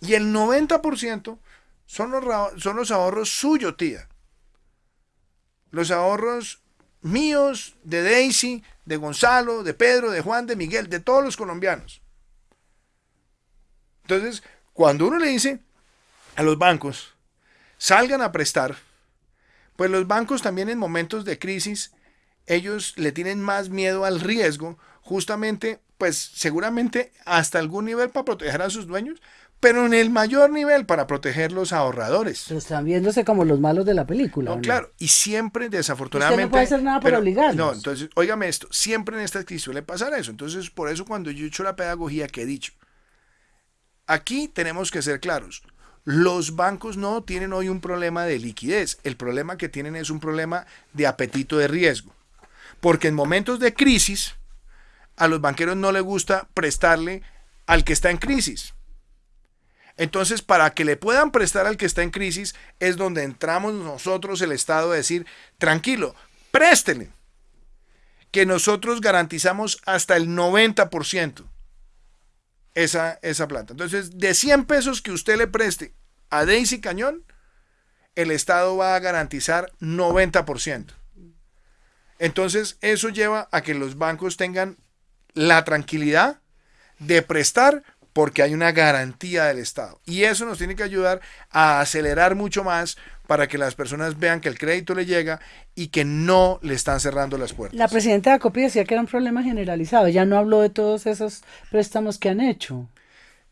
Y el 90% son los, son los ahorros suyos, tía. Los ahorros míos, de Daisy, de Gonzalo, de Pedro, de Juan, de Miguel, de todos los colombianos. Entonces, cuando uno le dice a los bancos, salgan a prestar, pues los bancos también en momentos de crisis, ellos le tienen más miedo al riesgo, justamente, pues seguramente hasta algún nivel para proteger a sus dueños, pero en el mayor nivel para proteger los ahorradores.
Pero están viéndose como los malos de la película.
No, claro, y siempre desafortunadamente...
no puede hacer nada para obligarlos.
No, entonces, óigame esto, siempre en esta crisis suele pasar eso. Entonces, por eso cuando yo he hecho la pedagogía que he dicho, aquí tenemos que ser claros. Los bancos no tienen hoy un problema de liquidez, el problema que tienen es un problema de apetito de riesgo. Porque en momentos de crisis, a los banqueros no les gusta prestarle al que está en crisis entonces, para que le puedan prestar al que está en crisis, es donde entramos nosotros, el Estado, a decir, tranquilo, préstele, que nosotros garantizamos hasta el 90% esa, esa plata. Entonces, de 100 pesos que usted le preste a Daisy Cañón, el Estado va a garantizar 90%. Entonces, eso lleva a que los bancos tengan la tranquilidad de prestar porque hay una garantía del Estado. Y eso nos tiene que ayudar a acelerar mucho más para que las personas vean que el crédito le llega y que no le están cerrando las puertas.
La presidenta de ACOPI decía que era un problema generalizado, ya no habló de todos esos préstamos que han hecho.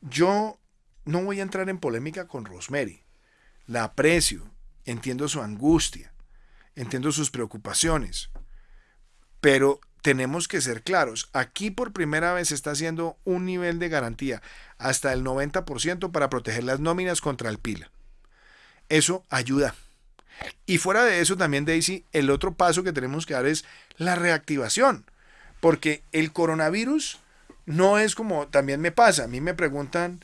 Yo no voy a entrar en polémica con Rosemary. La aprecio, entiendo su angustia, entiendo sus preocupaciones, pero tenemos que ser claros. Aquí por primera vez se está haciendo un nivel de garantía hasta el 90% para proteger las nóminas contra el PILA. Eso ayuda. Y fuera de eso también, Daisy, el otro paso que tenemos que dar es la reactivación. Porque el coronavirus no es como también me pasa. A mí me preguntan,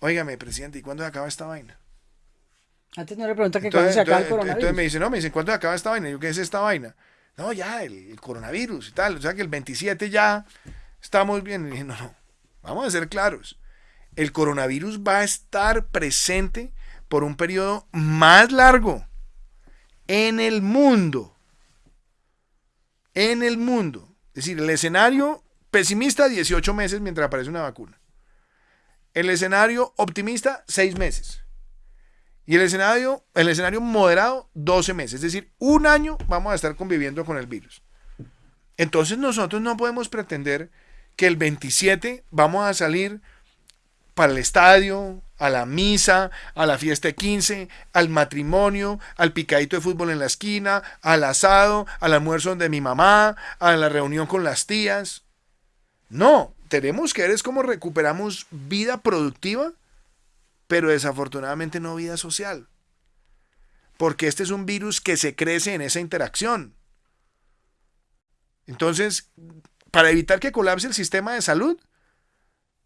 óigame, presidente, ¿y cuándo se acaba esta vaina?
Antes no le pregunta que cuándo se acaba el coronavirus.
Entonces me dicen, no, me dicen, ¿cuándo se acaba esta vaina? yo, ¿qué es esta vaina? No, ya, el, coronavirus y tal. O sea que el 27 ya estamos bien. No, no, vamos a ser claros. El coronavirus va a estar presente por un periodo más largo en el mundo. En el mundo. Es decir, el escenario pesimista, 18 meses mientras aparece una vacuna. El escenario optimista, 6 meses. Y el escenario, el escenario moderado, 12 meses. Es decir, un año vamos a estar conviviendo con el virus. Entonces nosotros no podemos pretender que el 27 vamos a salir para el estadio, a la misa, a la fiesta de 15, al matrimonio, al picadito de fútbol en la esquina, al asado, al almuerzo de mi mamá, a la reunión con las tías. No, tenemos que ver es cómo recuperamos vida productiva, pero desafortunadamente no vida social. Porque este es un virus que se crece en esa interacción. Entonces, para evitar que colapse el sistema de salud,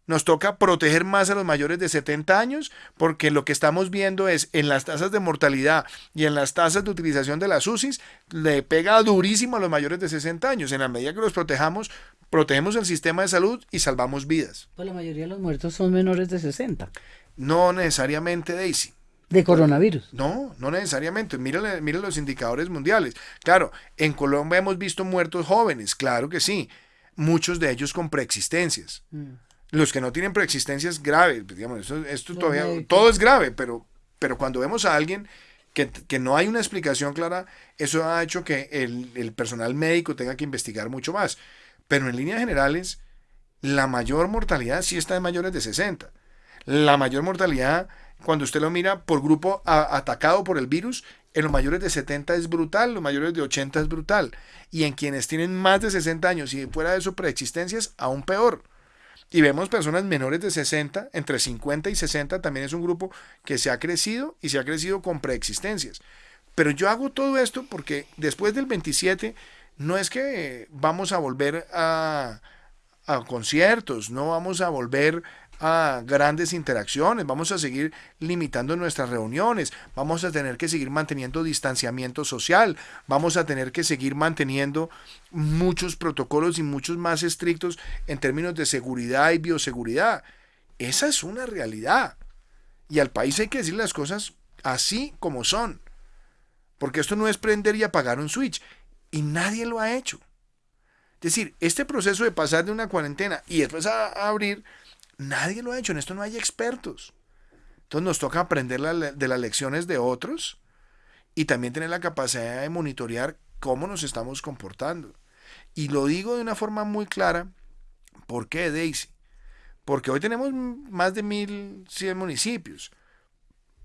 nos toca proteger más a los mayores de 70 años porque lo que estamos viendo es en las tasas de mortalidad y en las tasas de utilización de las UCIs le pega durísimo a los mayores de 60 años. En la medida que los protejamos, protegemos el sistema de salud y salvamos vidas.
Pues la mayoría de los muertos son menores de 60.
No necesariamente, Daisy.
¿De coronavirus?
No, no necesariamente. Mire, los indicadores mundiales. Claro, en Colombia hemos visto muertos jóvenes, claro que sí. Muchos de ellos con preexistencias. Mm. Los que no tienen preexistencias graves, pues, digamos, esto, todavía, todo es grave, pero, pero cuando vemos a alguien que, no hay una explicación clara, eso ha hecho que el, el personal médico tenga que investigar mucho más. Pero en líneas generales, la mayor mortalidad sí está en mayores de 60. La mayor mortalidad, cuando usted lo mira por grupo atacado por el virus, en los mayores de 70 es brutal, los mayores de 80 es brutal. Y en quienes tienen más de 60 años y fuera de eso preexistencias, aún peor. Y vemos personas menores de 60, entre 50 y 60 también es un grupo que se ha crecido y se ha crecido con preexistencias. Pero yo hago todo esto porque después del 27 no es que vamos a volver a, a conciertos, no vamos a volver a grandes interacciones, vamos a seguir limitando nuestras reuniones, vamos a tener que seguir manteniendo distanciamiento social, vamos a tener que seguir manteniendo muchos protocolos y muchos más estrictos en términos de seguridad y bioseguridad. Esa es una realidad. Y al país hay que decir las cosas así como son. Porque esto no es prender y apagar un switch. Y nadie lo ha hecho. Es decir, este proceso de pasar de una cuarentena y después a, abrir Nadie lo ha hecho, en esto no hay expertos. Entonces nos toca aprender de las lecciones de otros y también tener la capacidad de monitorear cómo nos estamos comportando. Y lo digo de una forma muy clara. ¿Por qué, Daisy? Porque hoy tenemos más de 1.100 municipios,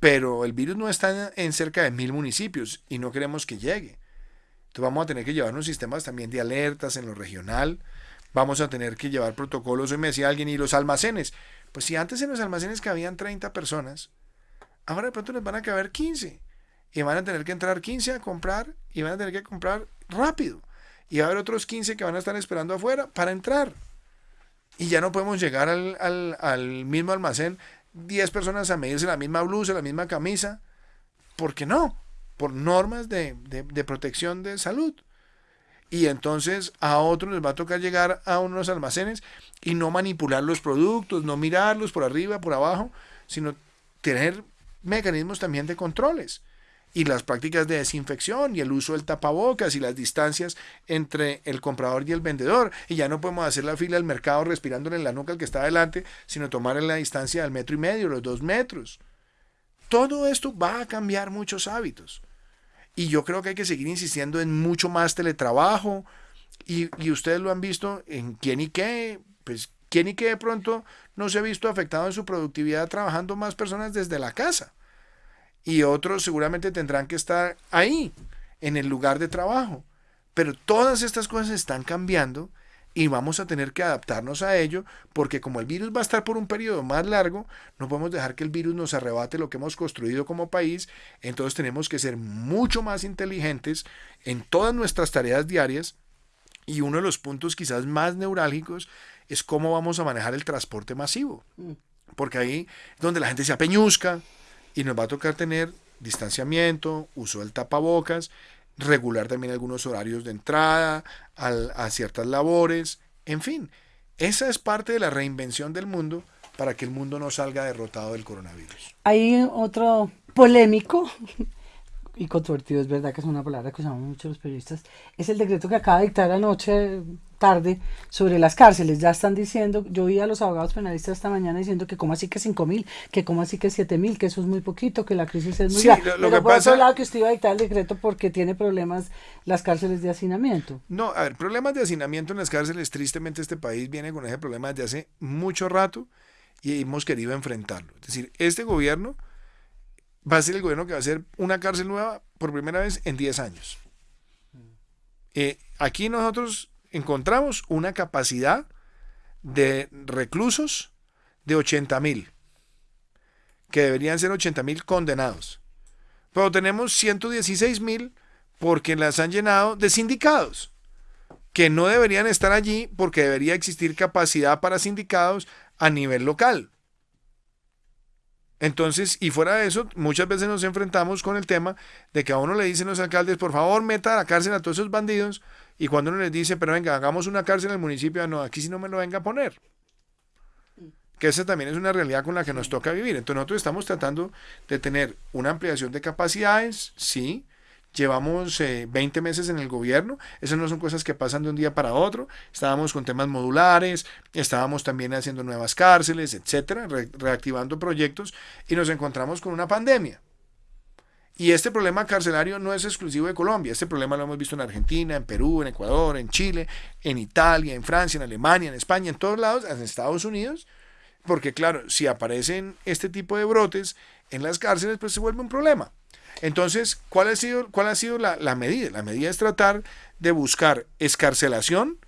pero el virus no está en cerca de 1.000 municipios y no queremos que llegue. Entonces vamos a tener que llevar unos sistemas también de alertas en lo regional vamos a tener que llevar protocolos. Hoy me decía alguien, ¿y los almacenes? Pues si antes en los almacenes cabían 30 personas, ahora de pronto les van a caber 15. Y van a tener que entrar 15 a comprar y van a tener que comprar rápido. Y va a haber otros 15 que van a estar esperando afuera para entrar. Y ya no podemos llegar al, mismo almacén 10 personas a medirse la misma blusa, la misma camisa. ¿Por qué no? Por normas de, de protección de salud y entonces a otros les va a tocar llegar a unos almacenes y no manipular los productos, no mirarlos por arriba, por abajo, sino tener mecanismos también de controles y las prácticas de desinfección y el uso del tapabocas y las distancias entre el comprador y el vendedor. Y ya no podemos hacer la fila del mercado respirándole en la nuca al que está adelante, sino tomar en la distancia del metro y medio, los dos metros. Todo esto va a cambiar muchos hábitos. Y yo creo que hay que seguir insistiendo en mucho más teletrabajo. Y, ustedes lo han visto en quién y qué, pues quién y qué de pronto no se ha visto afectado en su productividad trabajando más personas desde la casa. Y otros seguramente tendrán que estar ahí, en el lugar de trabajo. Pero todas estas cosas están cambiando y vamos a tener que adaptarnos a ello porque como el virus va a estar por un periodo más largo, no podemos dejar que el virus nos arrebate lo que hemos construido como país, entonces tenemos que ser mucho más inteligentes en todas nuestras tareas diarias. Y uno de los puntos quizás más neurálgicos es cómo vamos a manejar el transporte masivo, mm. porque ahí es donde la gente se apeñuzca y nos va a tocar tener distanciamiento, uso del tapabocas, regular también algunos horarios de entrada a ciertas labores, en fin, esa es parte de la reinvención del mundo para que el mundo no salga derrotado del coronavirus.
Hay otro polémico y controvertido, es verdad que es una palabra que usamos mucho los periodistas, es el decreto que acaba de dictar anoche tarde sobre las cárceles. Ya están diciendo, yo vi a los abogados penalistas esta mañana diciendo que como así que cinco mil, que como así que siete mil, que eso es muy poquito, que la crisis es muy
sí, Lo, lo que
por
pasa...
otro lado que usted iba a dictar el decreto porque tiene problemas las cárceles de hacinamiento.
No, a ver, problemas de hacinamiento en las cárceles, tristemente este país viene con ese problema desde hace mucho rato y hemos querido enfrentarlo. Es decir, este gobierno va a ser el gobierno que va a hacer una cárcel nueva por primera vez en 10 años. Eh, aquí nosotros encontramos una capacidad de reclusos de 80 mil, que deberían ser 80 mil condenados. Pero tenemos 116 mil porque las han llenado de sindicados, que no deberían estar allí porque debería existir capacidad para sindicados a nivel local. Entonces, y fuera de eso, muchas veces nos enfrentamos con el tema de que a uno le dicen los alcaldes, por favor, meta a la cárcel a todos esos bandidos, y cuando uno les dice, pero venga, hagamos una cárcel en el municipio, no, aquí sí no me lo venga a poner. Que esa también es una realidad con la que nos toca vivir. Entonces nosotros estamos tratando de tener una ampliación de capacidades, sí, Llevamos eh, 20 meses en el gobierno, esas no son cosas que pasan de un día para otro. Estábamos con temas modulares, estábamos también haciendo nuevas cárceles, etcétera, re reactivando proyectos y nos encontramos con una pandemia. Y este problema carcelario no es exclusivo de Colombia, este problema lo hemos visto en Argentina, en Perú, en Ecuador, en Chile, en Italia, en Francia, en Alemania, en España, en todos lados, en Estados Unidos, porque claro, si aparecen este tipo de brotes en las cárceles, pues se vuelve un problema. Entonces, ¿cuál ha sido, cuál ha sido la, la, medida? La medida es tratar de buscar escarcelación,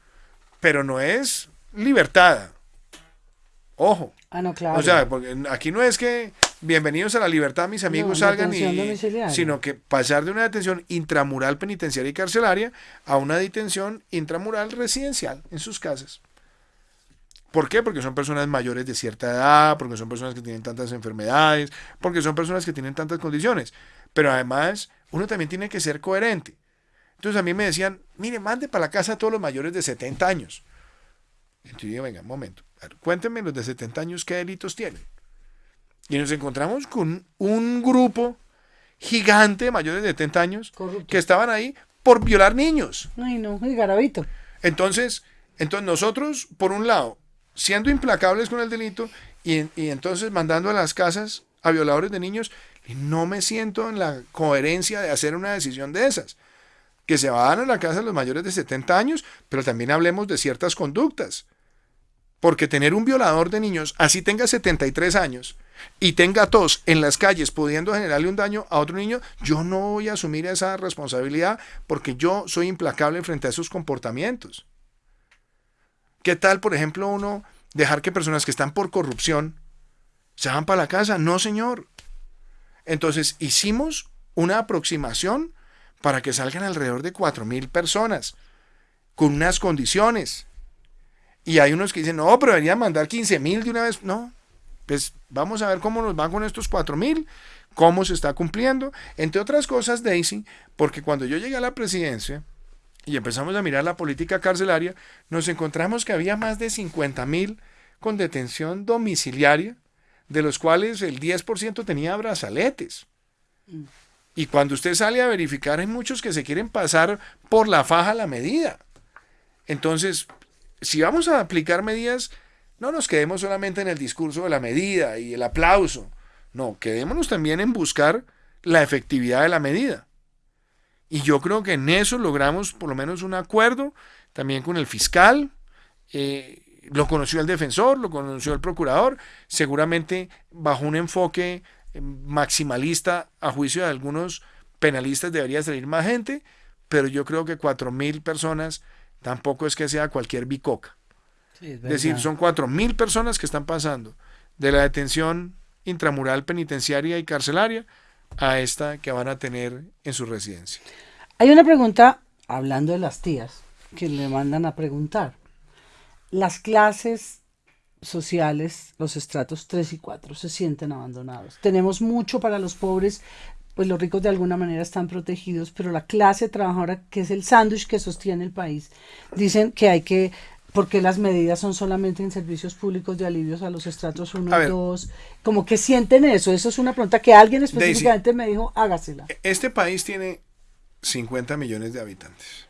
pero no es libertad. Ojo.
Ah, no, claro.
O sea, porque aquí no es que bienvenidos a la libertad, mis amigos
no,
salgan y. Sino que pasar de una detención intramural penitenciaria y carcelaria a una detención intramural residencial en sus casas. ¿Por qué? Porque son personas mayores de cierta edad, porque son personas que tienen tantas enfermedades, porque son personas que tienen tantas condiciones. Pero además, uno también tiene que ser coherente. Entonces a mí me decían, mire, mande para la casa a todos los mayores de 70 años. Entonces yo digo, venga, un momento, cuéntenme los de 70 años qué delitos tienen. Y nos encontramos con un grupo gigante de mayores de 70 años
Corrupto.
que estaban ahí por violar niños.
Ay, no, y garabito.
Entonces, entonces nosotros, por un lado, siendo implacables con el delito y, y entonces mandando a las casas a violadores de niños, y no me siento en la coherencia de hacer una decisión de esas. Que se van a la casa los mayores de 70 años, pero también hablemos de ciertas conductas. Porque tener un violador de niños, así tenga 73 años, y tenga tos en las calles pudiendo generarle un daño a otro niño, yo no voy a asumir esa responsabilidad porque yo soy implacable frente a esos comportamientos. ¿Qué tal, por ejemplo, uno dejar que personas que están por corrupción se van para la casa? No, señor. Entonces hicimos una aproximación para que salgan alrededor de 4.000 personas con unas condiciones. Y hay unos que dicen, no, pero deberían mandar 15.000 de una vez. No, pues vamos a ver cómo nos van con estos 4.000, cómo se está cumpliendo. Entre otras cosas, Daisy, porque cuando yo llegué a la presidencia y empezamos a mirar la política carcelaria, nos encontramos que había más de 50.000 con detención domiciliaria de los cuales el 10% tenía brazaletes. Y cuando usted sale a verificar, hay muchos que se quieren pasar por la faja la medida. Entonces, si vamos a aplicar medidas, no nos quedemos solamente en el discurso de la medida y el aplauso. No, quedémonos también en buscar la efectividad de la medida. Y yo creo que en eso logramos por lo menos un acuerdo también con el fiscal. Eh, lo conoció el defensor, lo conoció el procurador, seguramente bajo un enfoque eh, maximalista a juicio de algunos penalistas debería salir más gente, pero yo creo que cuatro mil personas tampoco es que sea cualquier bicoca.
Sí, es,
es decir, son cuatro mil personas que están pasando de la detención intramural penitenciaria y carcelaria a esta que van a tener en su residencia.
Hay una pregunta, hablando de las tías, que le mandan a preguntar las clases sociales, los estratos 3 y 4 se sienten abandonados. Tenemos mucho para los pobres, pues los ricos de alguna manera están protegidos, pero la clase trabajadora, que es el sándwich que sostiene el país, dicen que hay que porque las medidas son solamente en servicios públicos de alivios a los estratos 1 y 2? Como que sienten eso. Eso es una pregunta que alguien específicamente me dijo, hágasela.
E-, este país tiene 50 millones de habitantes.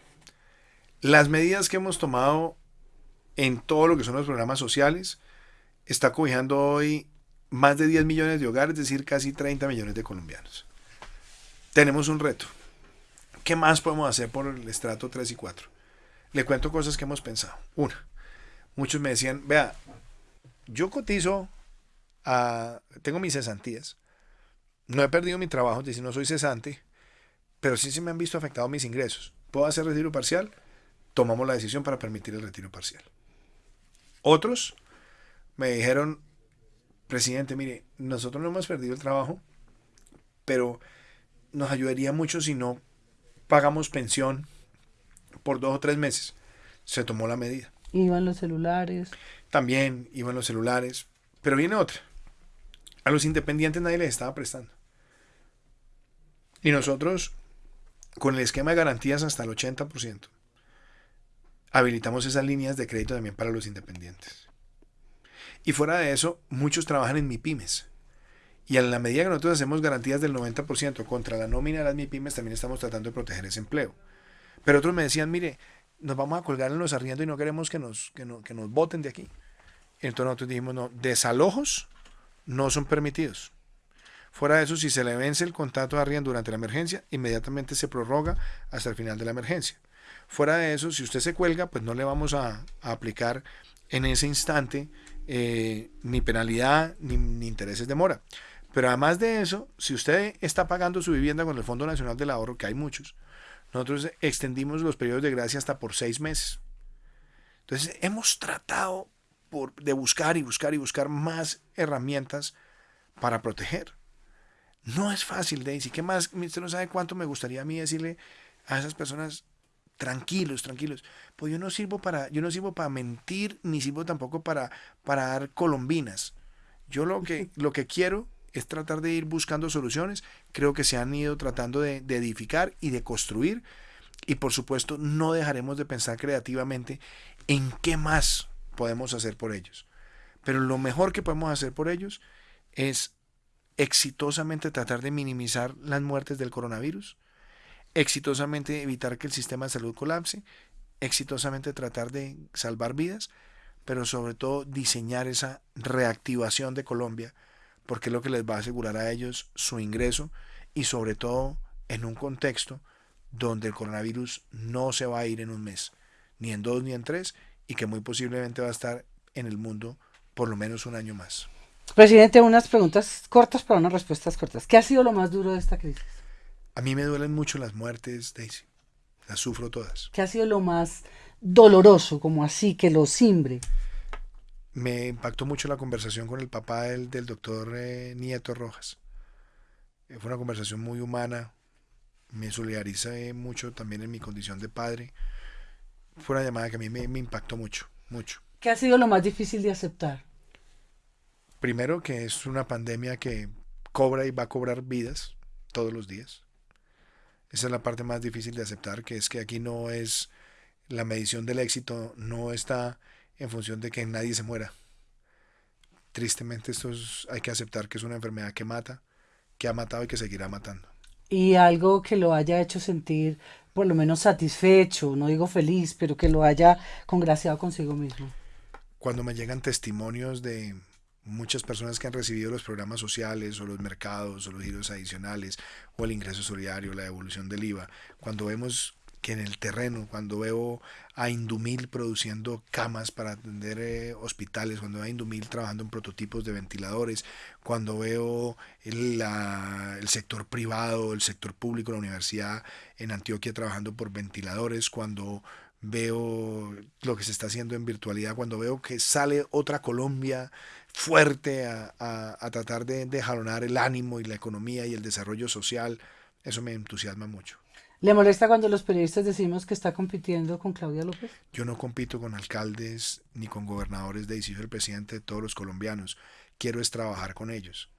Las medidas que hemos tomado en todo lo que son los programas sociales está cobijando hoy más de 10 millones de hogares, es decir, casi 30 millones de colombianos. Tenemos un reto. ¿Qué más podemos hacer por el estrato 3 y 4? Le cuento cosas que hemos pensado. Una, muchos me decían, vea, yo cotizo, tengo mis cesantías, no he perdido mi trabajo, es decir, no soy cesante, pero sí se me han visto afectados mis ingresos. ¿Puedo hacer retiro parcial? Tomamos la decisión para permitir el retiro parcial. Otros me dijeron, presidente, mire, nosotros no hemos perdido el trabajo, pero nos ayudaría mucho si no pagamos pensión por dos o tres meses. Se tomó la medida.
Iban los celulares.
También iban los celulares. Pero viene otra. A los independientes nadie les estaba prestando. Y nosotros, con el esquema de garantías hasta el 80%, habilitamos esas líneas de crédito también para los independientes. Y fuera de eso, muchos trabajan en MIPIMES. Y en la medida que nosotros hacemos garantías del 90% contra la nómina de las MIPIMES, también estamos tratando de proteger ese empleo. Pero otros me decían, mire, nos vamos a colgar en los arriendos y no queremos que nos, que, no, que nos voten de aquí. Entonces nosotros dijimos, no, desalojos no son permitidos. Fuera de eso, si se le vence el contrato de arriendo durante la emergencia, inmediatamente se prorroga hasta el final de la emergencia. Fuera de eso, si usted se cuelga, pues no le vamos a, aplicar en ese instante eh, ni penalidad ni, intereses de mora. Pero además de eso, si usted está pagando su vivienda con el Fondo Nacional del Ahorro, que hay muchos, nosotros extendimos los periodos de gracia hasta por seis meses. Entonces hemos tratado por, de buscar y buscar y buscar más herramientas para proteger. No es fácil, Daisy. ¿Qué más? Usted no sabe cuánto me gustaría a mí decirle a esas personas, tranquilos, tranquilos. Pues yo no sirvo para, yo no sirvo para mentir, ni sirvo tampoco para, para dar colombinas. Yo lo que, lo que quiero es tratar de ir buscando soluciones. Creo que se han ido tratando de, de edificar y de construir. Y por supuesto, no dejaremos de pensar creativamente en qué más podemos hacer por ellos. Pero lo mejor que podemos hacer por ellos es exitosamente tratar de minimizar las muertes del coronavirus, exitosamente evitar que el sistema de salud colapse, exitosamente tratar de salvar vidas, pero sobre todo diseñar esa reactivación de Colombia, porque es lo que les va a asegurar a ellos su ingreso y sobre todo en un contexto donde el coronavirus no se va a ir en un mes, ni en dos ni en tres, y que muy posiblemente va a estar en el mundo por lo menos un año más.
Presidente, unas preguntas cortas para unas respuestas cortas. ¿Qué ha sido lo más duro de esta crisis?
A mí me duelen mucho las muertes, Daisy. Las sufro todas.
¿Qué ha sido lo más doloroso, como así, que lo simbre?
Me impactó mucho la conversación con el papá del, del doctor eh, Nieto Rojas. Eh, fue una conversación muy humana. Me solidaricé mucho también en mi condición de padre. Fue una llamada que a mí me, me impactó mucho, mucho.
¿Qué ha sido lo más difícil de aceptar?
Primero que es una pandemia que cobra y va a cobrar vidas todos los días. Esa es la parte más difícil de aceptar, que es que aquí no es la medición del éxito, no está en función de que nadie se muera. Tristemente esto hay que aceptar que es una enfermedad que mata, que ha matado y que seguirá matando.
Y algo que lo haya hecho sentir por lo menos satisfecho, no digo feliz, pero que lo haya congraciado consigo mismo.
Cuando me llegan testimonios de muchas personas que han recibido los programas sociales o los mercados o los giros adicionales o el ingreso solidario, la devolución del IVA, cuando vemos que en el terreno, cuando veo a Indumil produciendo camas para atender eh, hospitales, cuando veo a Indumil trabajando en prototipos de ventiladores, cuando veo el, el sector privado, el sector público, la universidad en Antioquia trabajando por ventiladores, cuando veo lo que se está haciendo en virtualidad, cuando veo que sale otra Colombia fuerte a, tratar de, de jalonar el ánimo y la economía y el desarrollo social, eso me entusiasma mucho.
¿Le molesta cuando los periodistas decimos que está compitiendo con Claudia López?
Yo no compito con alcaldes ni con gobernadores de soy el presidente de todos los colombianos. Quiero es trabajar con ellos.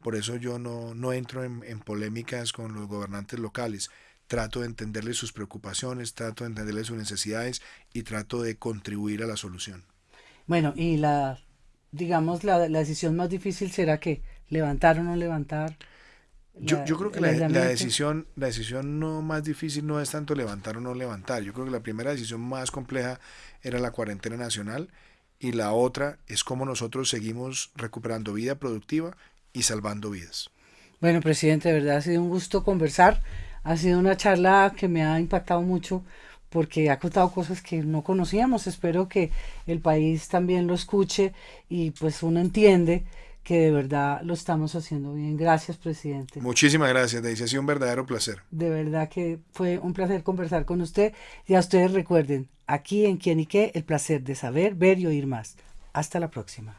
Por eso yo no, no entro en, en polémicas con los gobernantes locales. Trato de entenderle sus preocupaciones, trato de entenderle sus necesidades y trato de contribuir a la solución.
Bueno, y la, digamos, la, la decisión más difícil será que levantar o no levantar.
Yo, yo, creo que la, la, decisión, la decisión no más difícil no es tanto levantar o no levantar. Yo creo que la primera decisión más compleja era la cuarentena nacional y la otra es cómo nosotros seguimos recuperando vida productiva y salvando vidas.
Bueno, presidente, de verdad ha sido un gusto conversar. Ha sido una charla que me ha impactado mucho porque ha contado cosas que no conocíamos. Espero que el país también lo escuche y pues uno entiende que de verdad lo estamos haciendo bien. Gracias, presidente.
Muchísimas gracias, Daisy. Ha sido un verdadero placer.
De verdad que fue un placer conversar con usted. Y a ustedes recuerden, aquí en Quién y qué, el placer de saber, ver y oír más. Hasta la próxima.